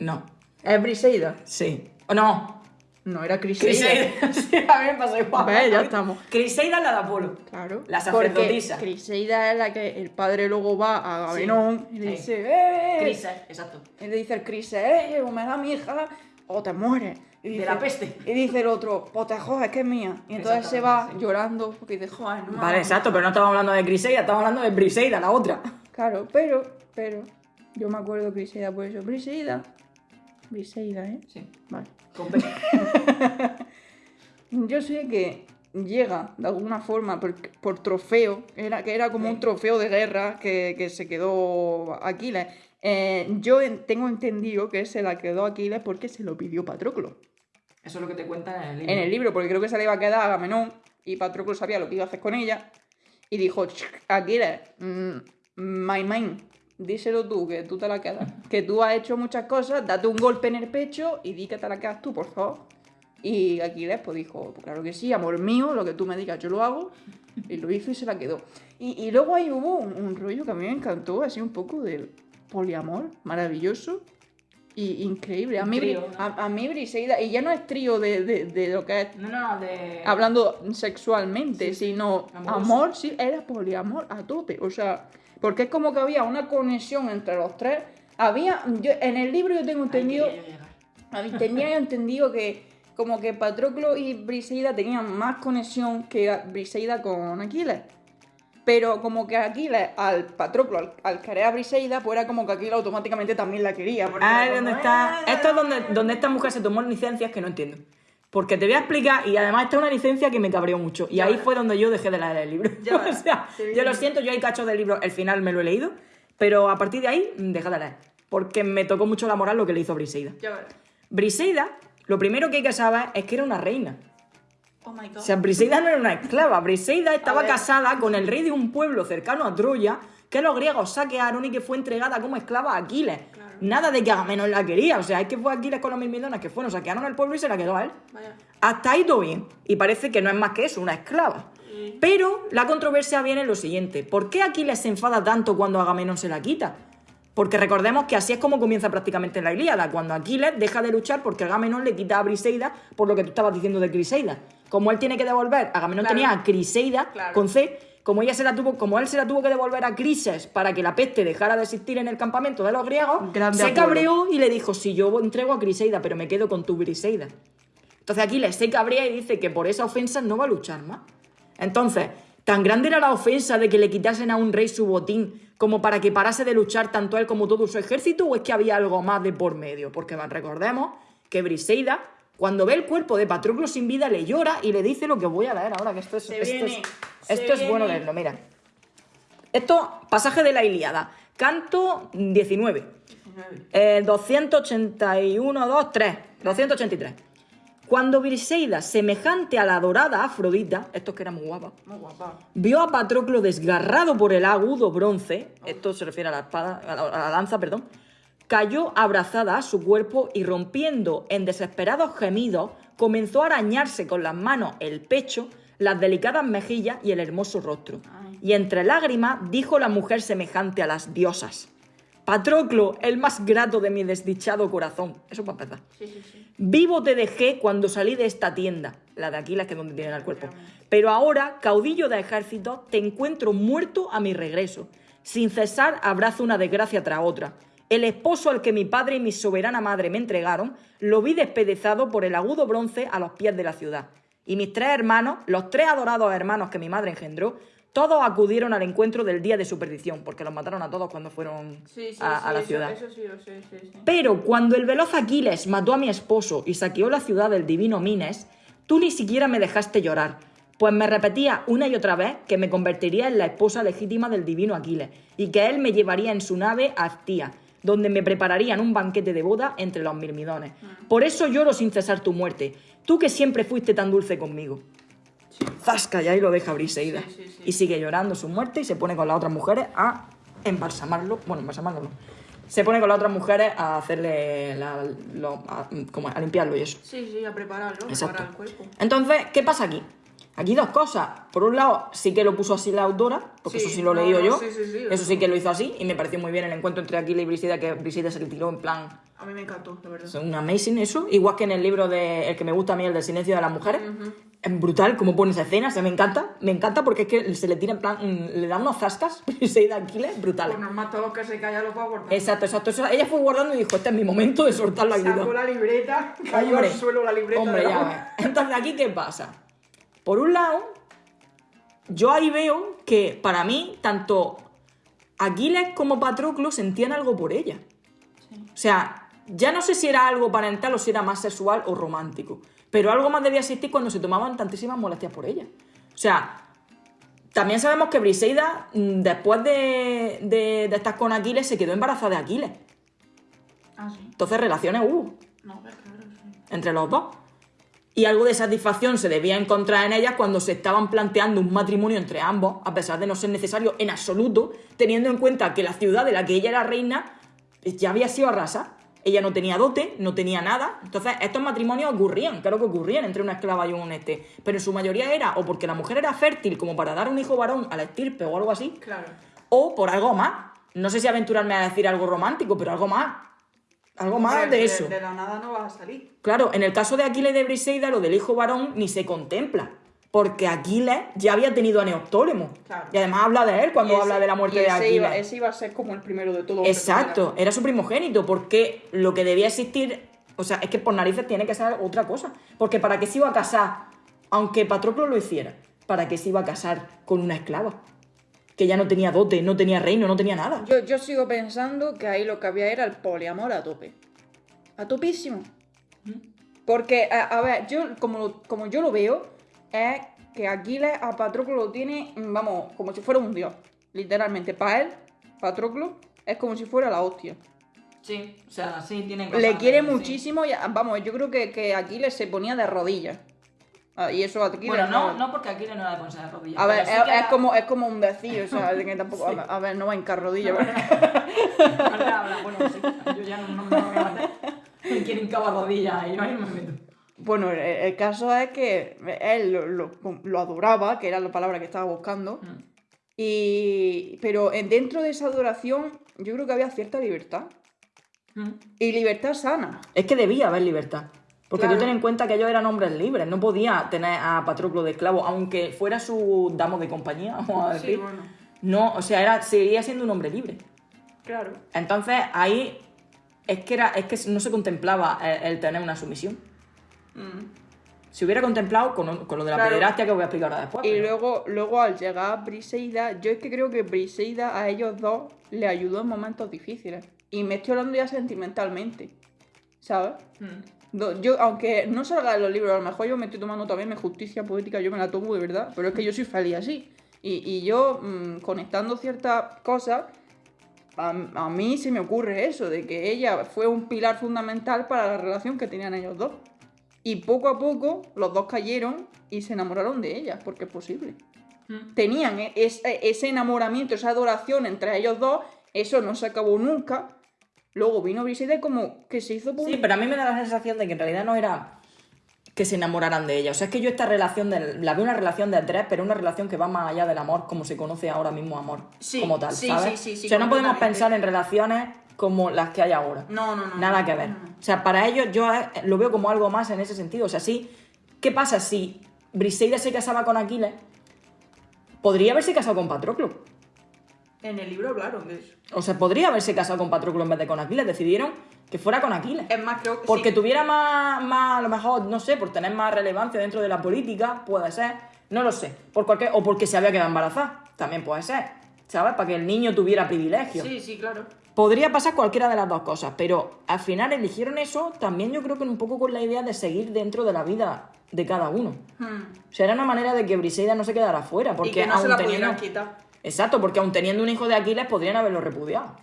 S2: No.
S3: ¿Es Briseida?
S2: Sí. ¿O no?
S3: No, era Criseida.
S2: Criseida. sí, a mí me pasó igual.
S3: Ve, ya estamos.
S2: Criseida es la de Apolo.
S3: Claro.
S2: La
S3: porque
S2: sacerdotisa.
S3: Criseida es la que el padre luego va a Agamenón y le
S2: Sí.
S3: dice, ¡eh!
S2: Crises, exacto.
S3: Y le dice el ¡eh! O me da mi hija o te mueres. Y
S2: De
S3: dice-
S2: la peste.
S3: Y dice el otro, pues te jodes, que es mía. Y entonces se va llorando porque dice, joder, no.
S2: Vale, exacto, pero no estamos hablando de Criseida, estamos hablando de Briseida, la otra.
S3: Claro, pero, pero, yo me acuerdo de Criseida por eso. Briseida. Briseida, ¿eh?
S2: Sí.
S3: Vale.
S2: Con.
S3: Yo sé que llega de alguna forma por, por trofeo, era, que era como un trofeo de guerra que, que se quedó Aquiles. Eh, yo en- tengo entendido que se la quedó Aquiles porque se lo pidió Patroclo.
S2: Eso es lo que te cuentan en el libro.
S3: En el libro, porque creo que se le iba a quedar a Agamenón y Patroclo sabía lo que iba a hacer con ella. Y dijo, "Ch, Aquiles, mm, my man, díselo tú, que tú te la quedas. Que tú has hecho muchas cosas, date un golpe en el pecho y di que te la quedas tú, por favor. Y Aquiles pues dijo, pues claro que sí, amor mío, lo que tú me digas yo lo hago. Y lo hizo y se la quedó. Y, y luego ahí hubo un, un rollo que a mí me encantó, así un poco del poliamor, maravilloso. Y increíble. A mí,
S2: trío,
S3: a, a mí Briseida, y ya no es trío de, de- de lo que es
S2: No, no, de.
S3: hablando sexualmente, sino amor, sí, era poliamor a tope. O sea, porque es como que había una conexión entre los tres. Había, yo, en el libro yo tengo entendido, tenía yo entendido que como que Patroclo y Briseida tenían más conexión que Briseida con Aquiles. Pero como que Aquiles, al Patroclo, al, al querer a Briseida, pues era como que Aquiles automáticamente también la quería.
S2: Ah,
S3: era
S2: ¿dónde
S3: como,
S2: está? Esto es donde, donde esta mujer se tomó licencias que no entiendo. Porque te voy a explicar, y además esta es una licencia que me cabreó mucho. Y ahí fue donde yo dejé de leer el libro.
S3: Ya
S2: o sea, yo lo siento, yo hay cachos del libro, el final me lo he leído, pero a partir de ahí, mm, dejé de leer. Porque me tocó mucho la moral lo que le hizo Briseida.
S3: Ya.
S2: Briseida, lo primero que hay que saber es que era una reina.
S3: Oh my god.
S2: O sea, Briseida no era una esclava. Briseida estaba casada con el rey de un pueblo cercano a Troya que los griegos saquearon y que fue entregada como esclava a Aquiles. Nada de que Agamenón la quería. O sea, es que fue Aquiles con los mirmidones que fueron, saquearon el pueblo y se la quedó a él.
S3: Vaya.
S2: Hasta ahí todo bien. Y parece que no es más que eso, una esclava. Pero la controversia viene en lo siguiente. ¿Por qué Aquiles se enfada tanto cuando Agamenón se la quita? Porque recordemos que así es como comienza prácticamente la Ilíada, cuando Aquiles deja de luchar porque Agamenón le quita a Briseida por lo que tú estabas diciendo de Criseida. Como él tiene que devolver, Agamenón
S3: Claro.
S2: tenía a Criseida
S3: Claro.
S2: con C, como ella se la tuvo, como él se la tuvo que devolver a Crises para que la peste dejara de existir en el campamento de los griegos,
S3: Grande
S2: se cabreó y le dijo, si yo entrego a Criseida, pero me quedo con tu Briseida. Entonces Aquiles se cabrea y dice que por esa ofensa no va a luchar más. Entonces, ¿tan grande era la ofensa de que le quitasen a un rey su botín como para que parase de luchar tanto él como todo su ejército o es que había algo más de por medio? Porque recordemos que Briseida, cuando ve el cuerpo de Patroclo sin vida, le llora y le dice lo que voy a leer ahora, que esto es,
S3: Se
S2: esto
S3: viene,
S2: es, esto es bueno leerlo, mira. Esto, pasaje de la Ilíada, canto 19. Eh, 281, 2, 3. 283. Cuando Briseida, semejante a la dorada Afrodita, esto que era muy guapa,
S3: Muy guapa.
S2: vio a Patroclo desgarrado por el agudo bronce, esto se refiere a la espada, a la, a la lanza, perdón, cayó abrazada a su cuerpo y rompiendo en desesperados gemidos, comenzó a arañarse con las manos el pecho, las delicadas mejillas y el hermoso rostro. Y entre lágrimas dijo la mujer semejante a las diosas. Patroclo, el más grato de mi desdichado corazón. Eso para empezar.
S3: Sí, sí, sí.
S2: Vivo te dejé cuando salí de esta tienda, la de Aquiles, que es donde tienen el cuerpo. Pero ahora, caudillo de ejército, te encuentro muerto a mi regreso. Sin cesar, abrazo una desgracia tras otra. El esposo al que mi padre y mi soberana madre me entregaron, lo vi despedezado por el agudo bronce a los pies de la ciudad. Y mis tres hermanos, los tres adorados hermanos que mi madre engendró, todos acudieron al encuentro del día de su perdición, porque los mataron a todos cuando fueron
S3: Sí, sí,
S2: a, la
S3: eso-
S2: ciudad.
S3: Eso, lo sé.
S2: Pero cuando el veloz Aquiles mató a mi esposo y saqueó la ciudad del divino Mines, tú ni siquiera me dejaste llorar, pues me repetía una y otra vez que me convertiría en la esposa legítima del divino Aquiles y que él me llevaría en su nave a Actía, donde me prepararían un banquete de boda entre los mirmidones. Por eso lloro sin cesar tu muerte, tú que siempre fuiste tan dulce conmigo. Zasca, y ahí lo deja Briseida.
S3: Sí, sí, sí.
S2: Y sigue llorando su muerte y se pone con las otras mujeres a embalsamarlo. Bueno, embalsamarlo no. Se pone con las otras mujeres a hacerle la- lo- a, como a limpiarlo y eso.
S3: Sí, sí, a prepararlo,
S2: Exacto.
S3: preparar el cuerpo.
S2: Entonces, ¿qué pasa aquí? Aquí dos cosas. Por un lado, sí que lo puso así la autora, porque
S3: Sí,
S2: eso sí lo he
S3: no,
S2: leído
S3: no,
S2: yo.
S3: sí, sí, sí,
S2: eso sí que lo hizo así y me pareció muy bien el encuentro entre Aquila y Brisida, que Brisida se le tiró en plan
S3: A mí me encantó, de verdad.
S2: es un amazing eso. Igual que en el libro de el que me gusta a mí, el del silencio de las mujeres. Es brutal como pone esa escena, se me encanta. Me encanta porque es que se le tira en plan, mm, le da unos zascas y se da Aquiles brutales.
S3: Pues normal, todo lo que se calla lo puedo guardar.
S2: Exacto, exacto. Eso- ella fue guardando y dijo, este es mi momento de soltar la
S3: Sacó la libreta, cayó al suelo la libreta.
S2: hombre, ya ves. Entonces, ¿aquí qué pasa? Por un lado, yo ahí veo que para mí, tanto Aquiles como Patroclo sentían algo por ella. O sea, ya no sé si era algo parental o si era más sexual o romántico. Pero algo más debía existir cuando se tomaban tantísimas molestias por ella. O sea, también sabemos que Briseida, mm, después de, de, de estar con Aquiles, se quedó embarazada de Aquiles.
S3: Ah, sí.
S2: Entonces, relaciones hubo
S3: No, pero claro, sí.
S2: entre los dos. Y algo de satisfacción se debía encontrar en ellas cuando se estaban planteando un matrimonio entre ambos, a pesar de no ser necesario en absoluto, teniendo en cuenta que la ciudad de la que ella era reina ya había sido arrasada. Ella no tenía dote, no tenía nada. Entonces, estos matrimonios ocurrían, claro que ocurrían entre una esclava y un este. Pero en su mayoría era o porque la mujer era fértil como para dar un hijo varón a la estirpe o algo así,
S3: Claro.
S2: o por algo más. No sé si aventurarme a decir algo romántico, pero algo más. Algo más de eso.
S3: De, la nada no vas a salir.
S2: Claro, en el caso de Aquiles de Briseida, lo del hijo varón ni se contempla. Porque Aquiles ya había tenido a Neoptólemo.
S3: Claro.
S2: Y además habla de él cuando
S3: ese-
S2: habla de la muerte de Aquiles.
S3: Iba, ese iba a ser como el primero de todo. hombre que
S2: Exacto, era su primogénito, porque lo que debía existir, o sea, es que por narices tiene que ser otra cosa. Porque para qué se iba a casar, aunque Patroclo lo hiciera, para qué se iba a casar con una esclava. Que ya no tenía dote, no tenía reino, no tenía nada.
S3: Yo, yo sigo pensando que ahí lo que había era el poliamor a tope. A topísimo. Porque, a, a ver, yo como, como yo lo veo, es que Aquiles a Patroclo lo tiene, mm, vamos, como si fuera un dios. Literalmente. Para él, Patroclo es como si fuera la hostia.
S2: Sí, o sea, sí, tiene
S3: Le quiere muchísimo y, vamos, yo creo que, que Aquiles se ponía de rodillas. Ah, y eso a Aquiles
S2: Bueno, no, no porque aquí no era de ponerse de rodillas.
S3: A ver,
S2: sí
S3: es, como, es como un decir, o sea, que tampoco. a ver, A ver, no va a hincar rodillas. ¿verdad?
S2: Habla, habla, bueno, sí, yo ya no, no me voy a meter. Me quieren cavar rodillas y no me meto.
S3: Bueno, el, el caso es que él lo, lo- lo adoraba, que era la palabra que estaba buscando.
S2: Mm.
S3: Y, pero en- dentro de esa adoración, yo creo que había cierta libertad.
S2: Mm.
S3: Y libertad sana.
S2: Es que debía haber libertad. Porque
S3: Claro.
S2: tú ten en cuenta que ellos eran hombres libres, no podía tener a Patroclo de esclavo, aunque fuera su damo de compañía, vamos a decir.
S3: bueno.
S2: No, o sea, era, seguía siendo un hombre libre.
S3: Claro.
S2: Entonces ahí es que era, es que no se contemplaba el, el tener una sumisión. Si hubiera contemplado con, con lo de la
S3: Claro.
S2: pederastia que voy a explicar ahora después.
S3: Y
S2: pero-
S3: luego, luego al llegar Briseida, yo es que creo que Briseida a ellos dos le ayudó en momentos difíciles. Y me estoy hablando ya sentimentalmente. ¿Sabes?
S2: Mm.
S3: Yo, aunque no salga en los libros, a lo mejor yo me estoy tomando también mi justicia poética, yo me la tomo de verdad, pero es que yo soy feliz así. Y, y yo, mm, conectando ciertas cosas, a, a mí se me ocurre eso, de que ella fue un pilar fundamental para la relación que tenían ellos dos. Y poco a poco los dos cayeron y se enamoraron de ella, porque es posible. Tenían e- ese, ese enamoramiento, esa adoración entre ellos dos, eso no se acabó nunca. Luego vino Briseida y como que se hizo...
S2: Sí,
S3: público.
S2: pero a mí me da la sensación de que en realidad no era que se enamoraran de ella. O sea, es que yo esta relación, de, la veo una relación de tres, pero una relación que va más allá del amor, como se conoce ahora mismo amor,
S3: Sí,
S2: como tal,
S3: sí,
S2: ¿sabes?
S3: sí, sí, sí,
S2: o sea, no podemos pensar en relaciones como las que hay ahora.
S3: No, no, no.
S2: Nada
S3: no,
S2: que ver.
S3: no, no.
S2: O sea, para ellos yo eh, lo veo como algo más en ese sentido. O sea, sí, ¿qué pasa si Briseida se casaba con Aquiles? Podría haberse casado con Patroclo.
S3: En el libro hablaron de eso.
S2: O sea, podría haberse casado con Patroclo en vez de con Aquiles. Decidieron que fuera con Aquiles.
S3: Es más, creo que
S2: Porque
S3: sí.
S2: tuviera más, más, a lo mejor, no sé, por tener más relevancia dentro de la política, puede ser, no lo sé. Por cualquier, o porque se había quedado embarazada, también puede ser, ¿sabes? Para que el niño tuviera privilegios.
S3: Sí, sí, claro.
S2: Podría pasar cualquiera de las dos cosas, pero al final eligieron eso también yo creo que un poco con la idea de seguir dentro de la vida de cada uno. O sea, era una manera de que Briseida no se quedara fuera, porque
S3: Hmm. y que no
S2: aun
S3: se la
S2: teniendo...
S3: quitar.
S2: Exacto, porque aun teniendo un hijo de Aquiles podrían haberlo repudiado.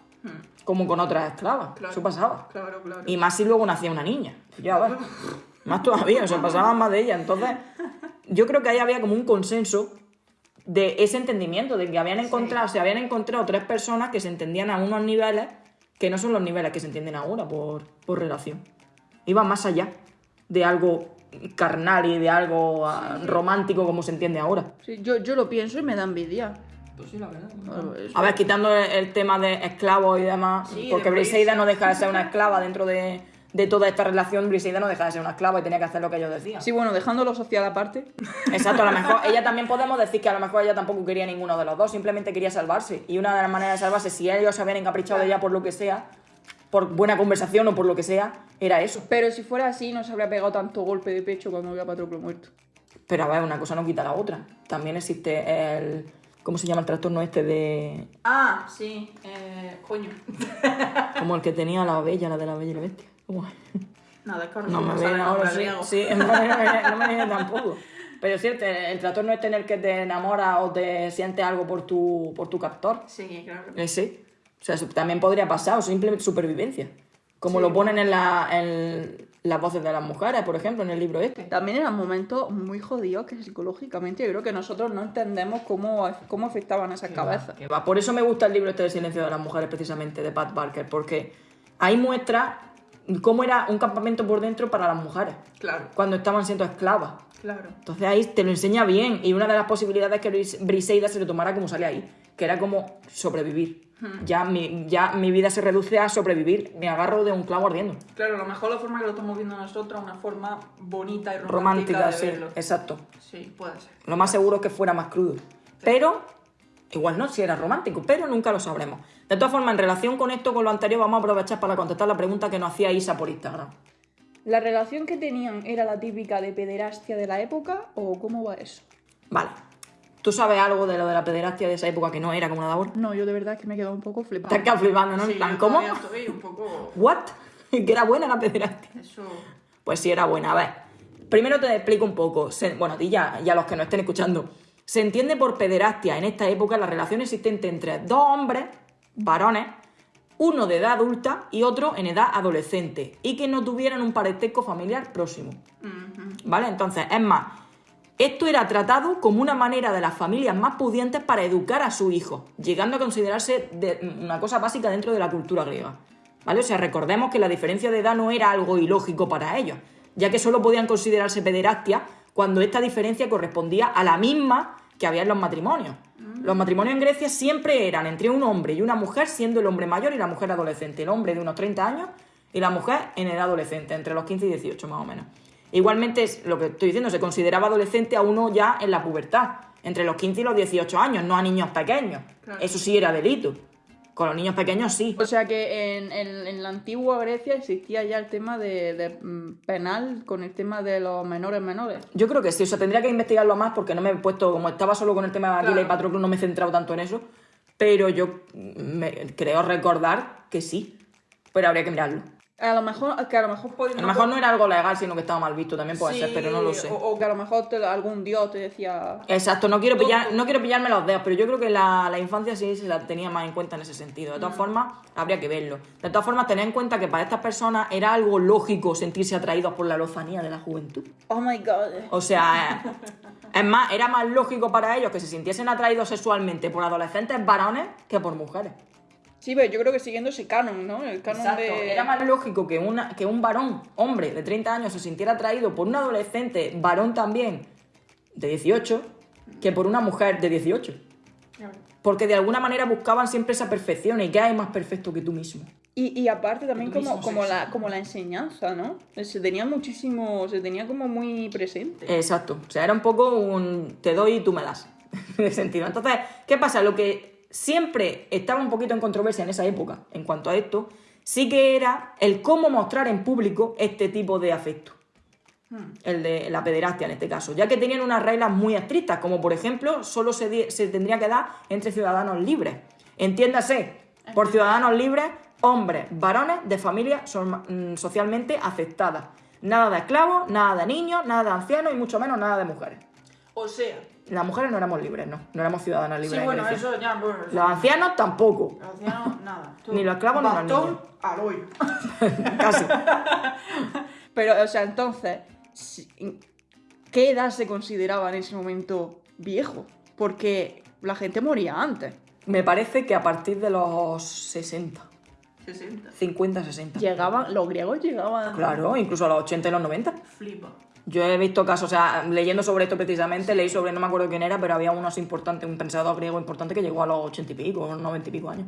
S2: Como con otras esclavas.
S3: Hmm. Claro.
S2: Eso pasaba.
S3: Claro, claro.
S2: Y más si luego nacía una niña. Ya ves. Más todavía, o sea, pasaban más de ella. Entonces, yo creo que ahí había como un consenso de ese entendimiento, de que habían encontrado, se habían encontrado tres personas que se entendían a unos niveles que no son los niveles que se entienden ahora por, por relación. Iban más allá de algo carnal y de algo ah, romántico como se entiende ahora.
S3: Sí, yo, yo lo pienso y me da envidia.
S2: Pues sí, la verdad. A ver, quitando el, el tema de esclavos y demás,
S3: Sí,
S2: porque
S3: de
S2: Briseida no deja de ser una esclava dentro de, de toda esta relación, Briseida no deja de ser una esclava y tenía que hacer lo que ellos decían.
S3: Sí, bueno, dejando lo social aparte.
S2: Exacto, a lo mejor ella también podemos decir que a lo mejor ella tampoco quería ninguno de los dos, simplemente quería salvarse. Y una de las maneras de salvarse, si ellos se habían encaprichado de ella por lo que sea, por buena conversación o por lo que sea, era eso.
S3: Pero si fuera así, no se habría pegado tanto golpe de pecho cuando vio a Patroclo muerto.
S2: Pero a ver, una cosa no quita la otra. También existe el. ¿Cómo se llama el trastorno este de.
S3: Ah, sí. Eh, coño.
S2: Como el que tenía la bella, la de la bella y la bestia?
S3: Nada, es que
S2: No me viene
S3: el
S2: ahora, sí. Sí, no me viene, no me viene tampoco. Pero es cierto, el trastorno este en el que te enamoras o te sientes algo por tu, por tu captor.
S3: Sí, claro.
S2: Ese. O sea, eso también podría pasar, o simplemente supervivencia. Como lo ponen en, la, en las voces de las mujeres, por ejemplo, en el libro este.
S3: También eran momentos muy jodidos que psicológicamente yo creo que nosotros no entendemos cómo, cómo afectaban esas cabezas.
S2: Que va. Por eso me gusta el libro este de Silencio de las Mujeres, precisamente, de Pat Barker, porque ahí muestra cómo era un campamento por dentro para las mujeres,
S3: Claro,
S2: cuando estaban siendo esclavas.
S3: Claro.
S2: Entonces ahí te lo enseña bien y una de las posibilidades es que Bris- Briseida se lo tomara como sale ahí, que era como sobrevivir. Ya, mi, ya mi vida se reduce a sobrevivir, me agarro de un clavo ardiendo.
S3: Claro, a lo mejor la forma que lo estamos viendo nosotros es una forma bonita y romántica,
S2: Romántica,
S3: de
S2: sí,
S3: verlo.
S2: exacto.
S3: Sí, puede ser.
S2: Lo más seguro es que fuera más crudo. Pero, igual no, si era romántico, pero nunca lo sabremos. De todas formas, en relación con esto, con lo anterior, vamos a aprovechar para contestar la pregunta que nos hacía Isa por Instagram.
S3: ¿La relación que tenían era la típica de pederastia de la época o cómo va eso?
S2: Vale. ¿Tú sabes algo de lo de la pederastia de esa época que no era como la de ahora?
S3: No, yo de verdad es que me he quedado un poco flipada.
S2: Te has quedado flipando, ¿no?
S7: Sí,
S2: plan, ¿cómo?
S7: estoy un poco...
S2: ¿What? ¿Que era buena la pederastia?
S7: Eso...
S2: Pues sí, era buena. A ver, primero te explico un poco. Se- bueno, a ti ya, y a los que nos estén escuchando. Se entiende por pederastia en esta época la relación existente entre dos hombres, varones, uno de edad adulta y otro en edad adolescente, y que no tuvieran un parentesco familiar próximo. ¿Vale? Entonces, es más, esto era tratado como una manera de las familias más pudientes para educar a su hijo, llegando a considerarse de- una cosa básica dentro de la cultura griega. ¿Vale? O sea, recordemos que la diferencia de edad no era algo ilógico para ellos, ya que solo podían considerarse pederastia cuando esta diferencia correspondía a la misma que había en los matrimonios. Los matrimonios en Grecia siempre eran entre un hombre y una mujer, siendo el hombre mayor y la mujer adolescente. El hombre de unos 30 años y la mujer en edad adolescente, entre los 15 y 18 más o menos. Igualmente, es lo que estoy diciendo, se consideraba adolescente a uno ya en la pubertad, entre los 15 y los 18 años, no a niños pequeños. Eso sí era delito. Con los niños pequeños sí.
S3: O sea que en, en- en la antigua Grecia existía ya el tema de, de, mm, penal con el tema de los menores menores.
S2: Yo creo que sí, o sea, tendría que investigarlo más porque no me he puesto, como estaba solo con el tema de Aquila y. Patroclo, no me he centrado tanto en eso, pero yo me, creo recordar que sí, pero habría que mirarlo.
S3: A lo mejor, que a lo mejor podía-
S2: A lo mejor no era algo legal, sino que estaba mal visto, también puede ser, pero no lo sé.
S3: O, o que a lo mejor te- algún dios te decía.
S2: Exacto, no quiero, pillar, no quiero pillarme los dedos, pero yo creo que la, la infancia sí se la tenía más en cuenta en ese sentido. De todas formas, habría que verlo. De todas formas, tener en cuenta que para estas personas era algo lógico sentirse atraídos por la lozanía de la juventud.
S3: Oh my god.
S2: O sea, es más, era más lógico para ellos que se sintiesen atraídos sexualmente por adolescentes varones que por mujeres.
S3: Sí, pero yo creo que siguiendo ese canon, ¿no? El canon de.
S2: Era más lógico que, una, que un varón, hombre, de 30 años se sintiera atraído por un adolescente, varón también, de 18, que por una mujer de 18. Porque de alguna manera buscaban siempre esa perfección y que hay más perfecto que tú mismo.
S3: Y, y aparte también como, como, la, como la enseñanza, ¿no? Se tenía muchísimo, se tenía como muy presente.
S2: Exacto. O sea, era un poco un te doy y tú me das. En ese sentido. Entonces, ¿qué pasa? Lo que siempre estaba un poquito en controversia en esa época, en cuanto a esto, sí que era el cómo mostrar en público este tipo de afecto. El de la pederastia en este caso, ya que tenían unas reglas muy estrictas, como por ejemplo, solo se, tendría que dar entre ciudadanos libres. Entiéndase, por ciudadanos libres, hombres, varones de familias son- mm, socialmente aceptadas. Nada de esclavos, nada de niños, nada de ancianos y mucho menos nada de mujeres.
S7: O sea...
S2: Las mujeres no éramos libres, no, no éramos ciudadanas libres.
S7: Sí,
S2: en
S7: bueno, eso ya... Bueno, eso-
S2: Los ancianos tampoco,
S7: Los ancianos, nada. Tú,
S2: Ni los esclavos ni los niños.
S7: al hoyo.
S2: casi.
S3: Pero, o sea, entonces, ¿qué edad se consideraba en ese momento viejo? Porque la gente moría antes.
S2: Me parece que a partir de los 60,
S7: 60.
S2: 50, 60.
S3: Llegaban, los griegos llegaban.
S2: Claro, incluso a los 80 y los 90.
S7: Flipa.
S2: Yo he visto casos, o sea, leyendo sobre esto precisamente, leí sobre, no me acuerdo quién era, pero había uno así importante, un pensador griego importante que llegó a los 80 y pico, 90 y pico años.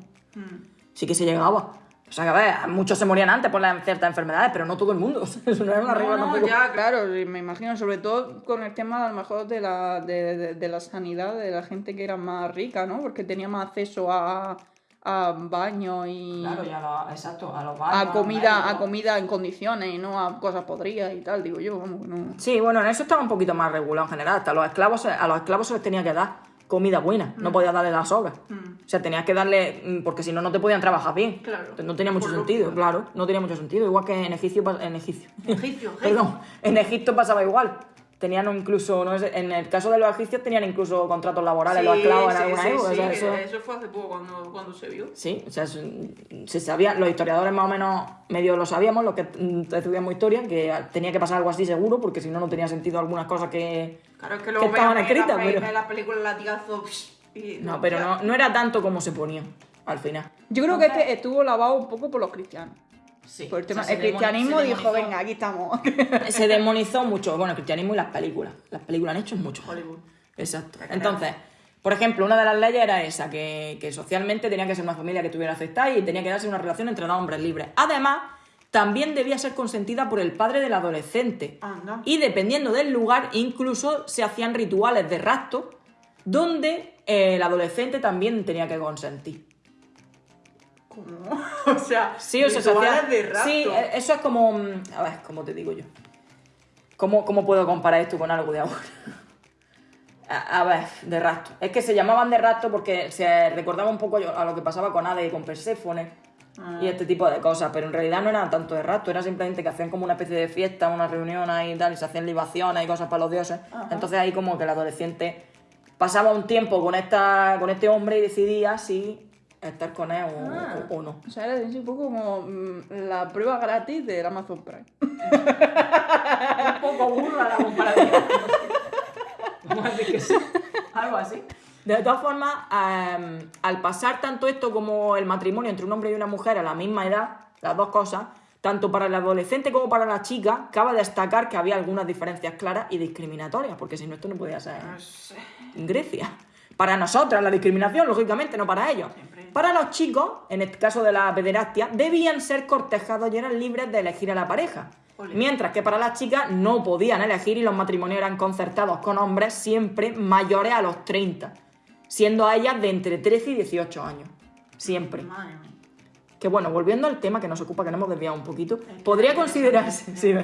S2: Sí que se llegaba. O sea, que a ver, muchos se morían antes por las ciertas enfermedades, pero no todo el mundo. Eso no era una regla
S3: No,
S2: tampoco.
S3: ya, claro, me imagino, sobre todo con el tema a lo mejor de la, de, de- de la sanidad de la gente que era más rica, ¿no? Porque tenía más acceso a, a baño y
S2: Claro, ya lo, exacto, a los
S3: a
S2: baños,
S3: comida, a comida en condiciones y no a cosas podridas y tal, digo yo, vamos, no.
S2: Sí, bueno, en eso estaba un poquito más regulado en general. Hasta los esclavos, a los esclavos se les tenía que dar comida buena. No podías darle las sobras. O sea, tenías que darle. mm, Porque si no, no te podían trabajar bien.
S7: Claro.
S2: Entonces, No tenía mucho
S7: Por
S2: sentido, claro. No tenía mucho sentido. Igual que en Egipcio. En Egipcio.
S7: Egipcio, egipcio.
S2: Perdón. En Egipto pasaba igual. Tenían incluso. No sé, en el caso de los egipcios, tenían incluso contratos laborales, los esclavos en
S7: sí,
S2: alguna
S7: sí,
S2: época.
S7: sí,
S2: o sea, eso-
S7: eso fue hace poco cuando, cuando se vio.
S2: Sí, o sea, es- se sabía, los historiadores más o menos medio lo sabíamos, los que mm, estudiamos historia, que tenía que pasar algo así seguro, porque si no, no tenía sentido algunas cosas que,
S7: Claro, es que
S2: que estaban escritas.
S7: la,
S2: Pero...
S7: la película Latigazo y...
S2: No, pero no, no era tanto como se ponía al final.
S3: Yo creo que este estuvo lavado un poco por los cristianos.
S2: Sí,
S3: Por el, tema,
S2: o sea,
S3: el
S2: se demoni-
S3: cristianismo dijo,
S2: demonizó.
S3: venga, aquí estamos.
S2: Se demonizó mucho, bueno, el cristianismo y las películas. Las películas han hecho mucho.
S7: Hollywood.
S2: Exacto. Entonces, por ejemplo, una de las leyes era esa, que, que socialmente tenía que ser una familia que tuviera aceptada y tenía que darse una relación entre dos hombres libres. Además, también debía ser consentida por el padre del adolescente.
S7: Anda.
S2: Y dependiendo del lugar, incluso se hacían rituales de rapto donde eh, el adolescente también tenía que consentir.
S7: ¿Cómo? o sea,
S2: Sí, o sea, se
S7: rituales
S2: hacía-
S7: de rapto.
S2: Sí, eh, eso es como. mm, A ver, ¿cómo te digo yo? ¿Cómo, cómo puedo comparar esto con algo de ahora? A, a ver, de rastro. Es que se llamaban de rastro porque se recordaba un poco a lo que pasaba con Hades y con Perséfone y este tipo de cosas, pero en realidad no era tanto de rastro, era simplemente que hacían como una especie de fiesta, una reunión ahí y tal, y se hacían libaciones y cosas para los dioses. Entonces ahí como que el adolescente pasaba un tiempo con, esta, con este hombre y decidía si estar con él o,
S3: Ah.
S2: o- o no.
S3: O sea, era así un poco como mm, la prueba gratis del Amazon Prime.
S2: un poco burla la comparación. Vamos a decir que sí. Algo así. De todas formas, em, al pasar tanto esto como el matrimonio entre un hombre y una mujer a la misma edad, las dos cosas, tanto para el adolescente como para la chica, cabe destacar que había algunas diferencias claras y discriminatorias, porque si no, esto no podía ser en Grecia. Para nosotras la discriminación, lógicamente, no para ellos. Para los chicos, en el caso de la pederastia, debían ser cortejados y eran libres de elegir a la pareja. Mientras que para las chicas no podían elegir y los matrimonios eran concertados con hombres siempre mayores a los 30, siendo a ellas de entre 13 y 18 años. Siempre.
S7: Madre mía.
S2: Que bueno, volviendo al tema que nos ocupa, que nos hemos desviado un poquito, ¿podría considerarse, sí,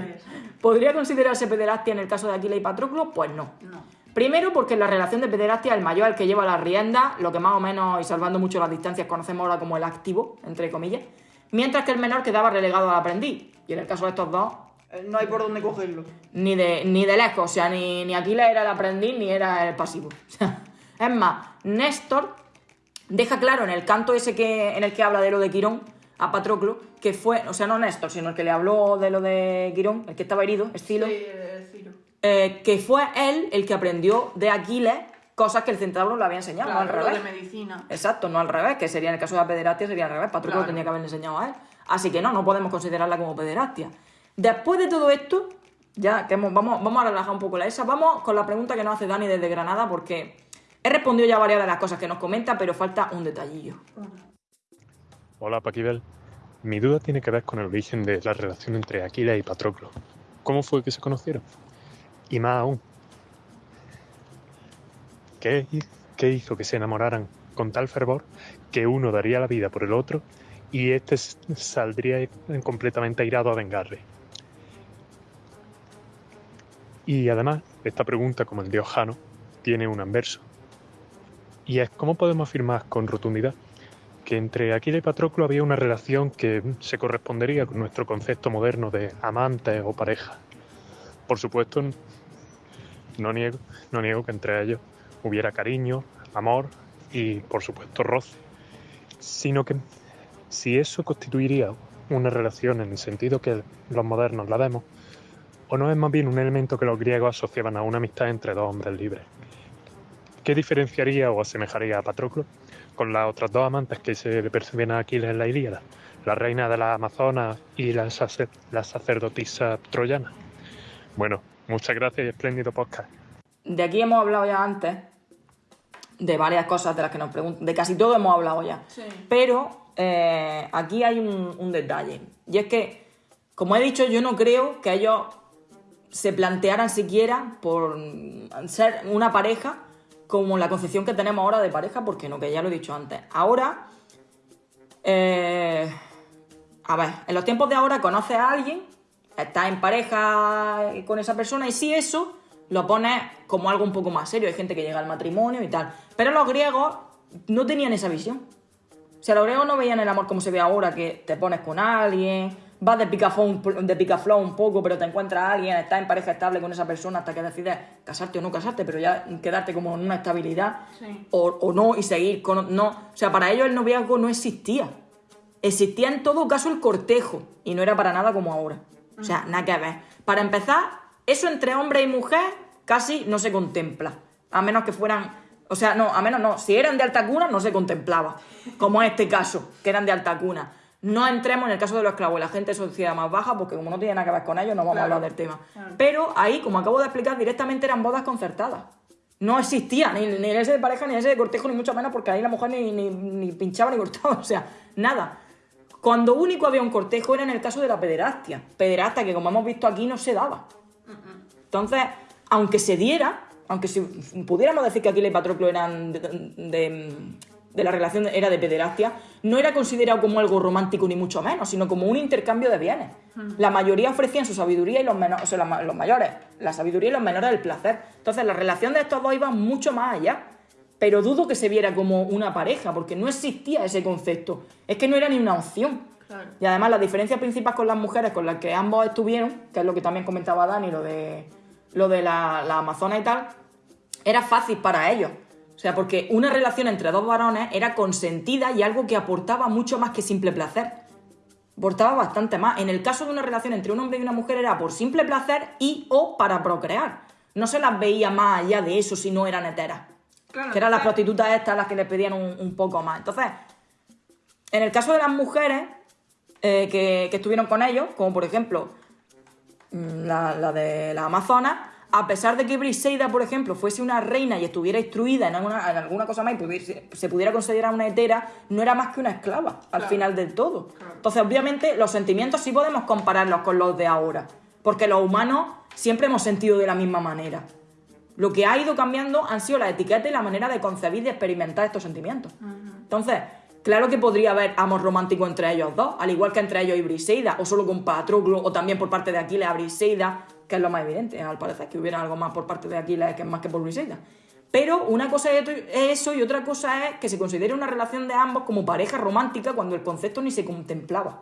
S2: ¿podría considerarse pederastia en el caso de Aquila y Patroclo? Pues no.
S7: No.
S2: Primero porque en la relación de pederastia el mayor es el que lleva la rienda, lo que más o menos, y salvando mucho las distancias, conocemos ahora como el activo, entre comillas, mientras que el menor quedaba relegado al aprendiz. Y en el caso de estos dos,
S3: Eh, No hay por dónde cogerlo.
S2: ni de, ni de lejos, o sea, ni, ni Aquila era el aprendiz ni era el pasivo. Es más, Néstor deja claro en el canto ese que, en el que habla de lo de Quirón a Patroclo, que fue, o sea, no Néstor, sino el que le habló de lo de Quirón, el que estaba herido, Escilo,
S7: Sí, eh,
S2: que fue él el que aprendió de Aquiles cosas que el centauro le había enseñado, no al revés.
S7: de medicina.
S2: Exacto, no al revés, que sería en el caso de la pederastia sería al revés, Patroclo
S7: Claro.
S2: tenía que haberle enseñado a él. Así que no, no podemos considerarla como pederastia. Después de todo esto, ya que hemos- vamos, vamos a relajar un poco la esa, vamos con la pregunta que nos hace Dani desde Granada, porque he respondido ya varias de las cosas que nos comenta, pero falta un detallillo.
S8: Hola Paquibel. Mi duda tiene que ver con el origen de la relación entre Aquiles y Patroclo. ¿Cómo fue que se conocieron? Y más aún, ¿qué, qué hizo que se enamoraran con tal fervor que uno daría la vida por el otro y este saldría completamente airado a vengarle? Y además, esta pregunta, como el dios Jano, tiene un anverso. Y es cómo podemos afirmar con rotundidad que entre Aquiles y Patroclo había una relación que se correspondería con nuestro concepto moderno de amantes o pareja. Por supuesto, no niego, no niego que entre ellos hubiera cariño, amor y, por supuesto, roce. Sino que si eso constituiría una relación en el sentido que los modernos la vemos, o no es más bien un elemento que los griegos asociaban a una amistad entre dos hombres libres. ¿Qué diferenciaría o asemejaría a Patroclo con las otras dos amantes que se le percibían a Aquiles en la Ilíada? La reina de las Amazonas y la sacerdotisa troyana. Bueno, muchas gracias y espléndido podcast.
S2: De aquí hemos hablado ya antes, de varias cosas de las que nos preguntan, de casi todo hemos hablado ya.
S7: Sí.
S2: Pero eh, aquí hay un, un detalle. Y es que, como he dicho, yo no creo que ellos se plantearan siquiera por ser una pareja como la concepción que tenemos ahora de pareja, porque no, que ya lo he dicho antes. Ahora, eh, a ver, en los tiempos de ahora conoces a alguien, estás en pareja con esa persona y si eso lo pones como algo un poco más serio. Hay gente que llega al matrimonio y tal. Pero los griegos no tenían esa visión. O sea, los griegos no veían el amor como se ve ahora, que te pones con alguien, vas de picaflor, de un poco, pero te encuentras a alguien, estás en pareja estable con esa persona hasta que decides casarte o no casarte, pero ya quedarte como en una estabilidad
S7: Sí.
S2: o, o no y seguir con... No. O sea, para ellos el noviazgo no existía. Existía en todo caso el cortejo y no era para nada como ahora. O sea, nada que ver. Para empezar, eso entre hombre y mujer casi no se contempla. A menos que fueran. O sea, no, a menos no. Si eran de alta cuna, no se contemplaba. Como en este caso, que eran de alta cuna. No entremos en el caso de los esclavos y la gente de sociedad más baja, porque como no tiene nada que ver con ellos, no vamos a hablar del tema. Pero ahí, como acabo de explicar, directamente eran bodas concertadas. No existía ni, ni ese de pareja, ni ese de cortejo, ni mucho menos, porque ahí la mujer ni, ni, ni pinchaba ni cortaba, o sea, nada. Cuando único había un cortejo era en el caso de la pederastia. Pederastia que, como hemos visto aquí, no se daba. Entonces, aunque se diera, aunque si pudiéramos decir que Aquiles y Patroclo eran de, de- de la relación era de pederastia, no era considerado como algo romántico ni mucho menos, sino como un intercambio de bienes. La mayoría ofrecían su sabiduría y los menores, o sea, los mayores, la sabiduría y los menores el placer. Entonces la relación de estos dos iba mucho más allá. Pero dudo que se viera como una pareja, porque no existía ese concepto. Es que no era ni una opción.
S7: Claro.
S2: Y además la diferencia principal con las mujeres con las que ambos estuvieron, que es lo que también comentaba Dani, lo de, lo de la, la Amazona y tal, era fácil para ellos. O sea, porque una relación entre dos varones era consentida y algo que aportaba mucho más que simple placer. Aportaba bastante más. En el caso de una relación entre un hombre y una mujer era por simple placer y o para procrear. No se las veía más allá de eso si no eran heteras.
S7: Claro,
S2: que eran las prostitutas estas las que les pedían un, un poco más. Entonces, en el caso de las mujeres eh, que, que estuvieron con ellos, como por ejemplo mm, la, la de la Amazona, a pesar de que Briseida, por ejemplo, fuese una reina y estuviera instruida en alguna, en alguna cosa más y pudiese- se pudiera considerar una hetera, no era más que una esclava al final del todo. Entonces, obviamente, los sentimientos sí podemos compararlos con los de ahora, porque los humanos siempre hemos sentido de la misma manera. Lo que ha ido cambiando han sido las etiquetas y la manera de concebir y experimentar estos sentimientos. Entonces, claro que podría haber amor romántico entre ellos dos, al igual que entre ellos y Briseida, o solo con Patroclo, o también por parte de Aquiles a Briseida, que es lo más evidente, al parecer, que hubiera algo más por parte de Aquiles que más que por Briseida. Pero una cosa es es eso y otra cosa es que se considere una relación de ambos como pareja romántica cuando el concepto ni se contemplaba.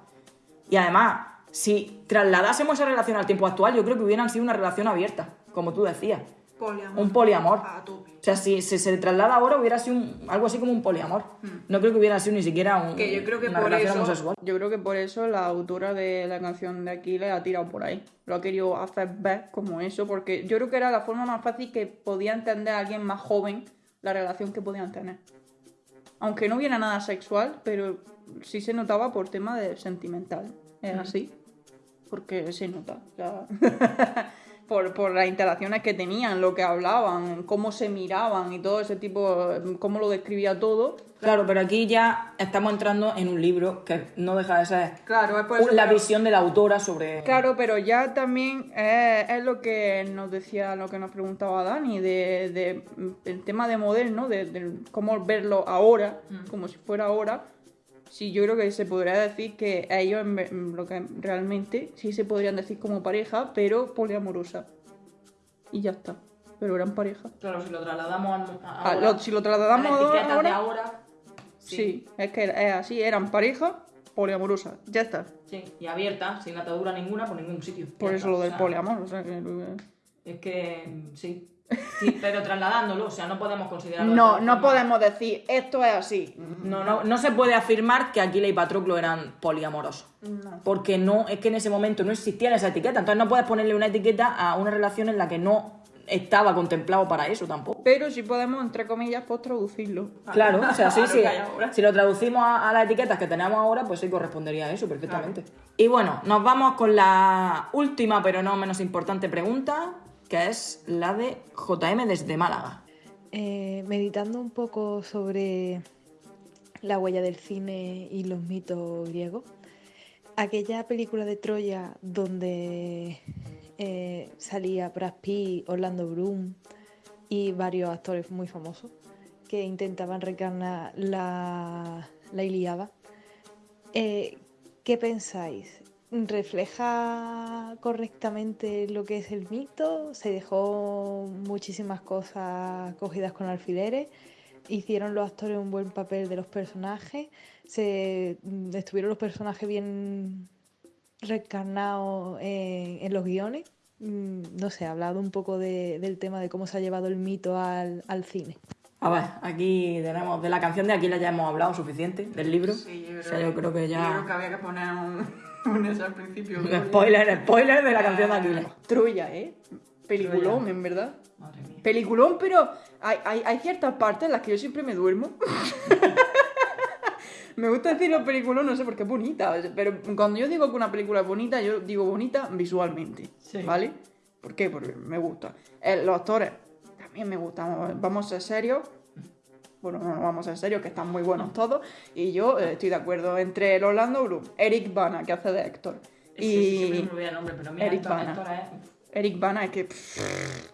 S2: Y además, si trasladásemos esa relación al tiempo actual, yo creo que hubieran sido una relación abierta, como tú decías.
S7: Poliamor.
S2: Un poliamor.
S7: A.
S2: O sea, si, si se traslada ahora hubiera sido un- algo así como un poliamor. No creo que hubiera sido ni siquiera un.
S7: Que yo creo que
S2: una
S7: por
S2: relación
S7: eso-
S2: homosexual.
S3: Yo creo que por eso la autora de la canción de Aquiles ha tirado por ahí. Lo ha querido hacer ver como eso, porque yo creo que era la forma más fácil que podía entender a alguien más joven la relación que podían tener. Aunque no hubiera nada sexual, pero sí se notaba por tema de sentimental. Es así. Porque se nota. o sea, por, por las interacciones que tenían, lo que hablaban, cómo se miraban y todo ese tipo, cómo lo describía todo.
S2: Claro, pero aquí ya estamos entrando en un libro que no deja de ser
S7: Claro, es
S2: la
S7: que-
S2: visión de la autora sobre...
S3: Claro, pero ya también es, es lo que nos decía, lo que nos preguntaba Dani, de, de, mm, el tema de modelo, ¿no? De, de cómo verlo ahora, como si fuera ahora. Sí, yo creo que se podría decir que a ellos lo que realmente sí se podrían decir como pareja, pero poliamorosa. Y ya está. Pero eran pareja.
S2: Claro, si lo trasladamos a,
S3: Ah, lo- si lo trasladamos
S2: a
S3: ahora,
S2: de ahora...
S3: sí. es que es así, eran pareja poliamorosa. Ya está.
S2: Sí, y abierta, sin atadura ninguna, por ningún sitio.
S3: Por
S2: Ya
S3: eso
S2: está,
S3: lo
S2: o
S3: del
S2: sea,
S3: poliamor. O sea, que-
S2: Es que mm, sí. Sí, pero trasladándolo, o sea, no podemos considerarlo. de
S3: No, no
S2: forma.
S3: podemos decir esto es así.
S2: No, no, no se puede afirmar que Aquiles y Patroclo eran poliamorosos. Porque no, es que en ese momento no existía esa etiqueta. Entonces no puedes ponerle una etiqueta a una relación en la que no estaba contemplado para eso tampoco.
S3: Pero sí podemos, entre comillas, pues traducirlo.
S2: Claro, o sea, sí, sí. Si lo traducimos a, a las etiquetas que tenemos ahora, pues sí correspondería a eso perfectamente. Y bueno, nos vamos con la última, pero no menos importante pregunta, que es la de JM desde Málaga.
S6: Eh, meditando un poco sobre la huella del cine y los mitos griegos, aquella película de Troya donde eh, salía Brad Pitt, Orlando Bloom y varios actores muy famosos que intentaban reencarnar la, la Ilíada. Eh, ¿Qué pensáis? ¿Refleja correctamente lo que es el mito? ¿Se dejó muchísimas cosas cogidas con alfileres? ¿Hicieron los actores un buen papel de los personajes? ¿Se, mm, ¿Estuvieron los personajes bien reencarnados en, en los guiones? Mm, No sé, ha hablado un poco de- del tema de cómo se ha llevado el mito al, al cine.
S2: A ver, aquí tenemos de la canción de Aquila ya hemos hablado suficiente, del libro.
S7: Sí, yo creo,
S2: o sea, yo creo que
S7: Yo creo
S2: ya...
S7: que había que poner un, al principio.
S2: Spoiler, spoiler de la canción de Aquila.
S3: Troya, ¿eh? Peliculón,
S2: Troya.
S3: en verdad.
S2: Madre mía.
S3: Peliculón, pero hay, hay, hay ciertas partes en las que yo siempre me duermo. me gusta decirlo peliculón, no sé por qué es bonita. Pero cuando yo digo que una película es bonita, yo digo bonita visualmente.
S2: Sí.
S3: ¿Vale? ¿Por qué? Porque me gusta. Eh, los actores también me gustan. Vamos a ser serios. Bueno, no, no vamos a ser serios, que están muy buenos todos. Y yo eh, estoy de acuerdo entre el Orlando Bloom, Eric Bana, que hace de Héctor.
S2: Sí, sí, siempre
S3: Y
S2: me olvida el nombre, pero mira,
S3: Eric Bana.
S2: Es-
S3: Eric Bana es que... pff,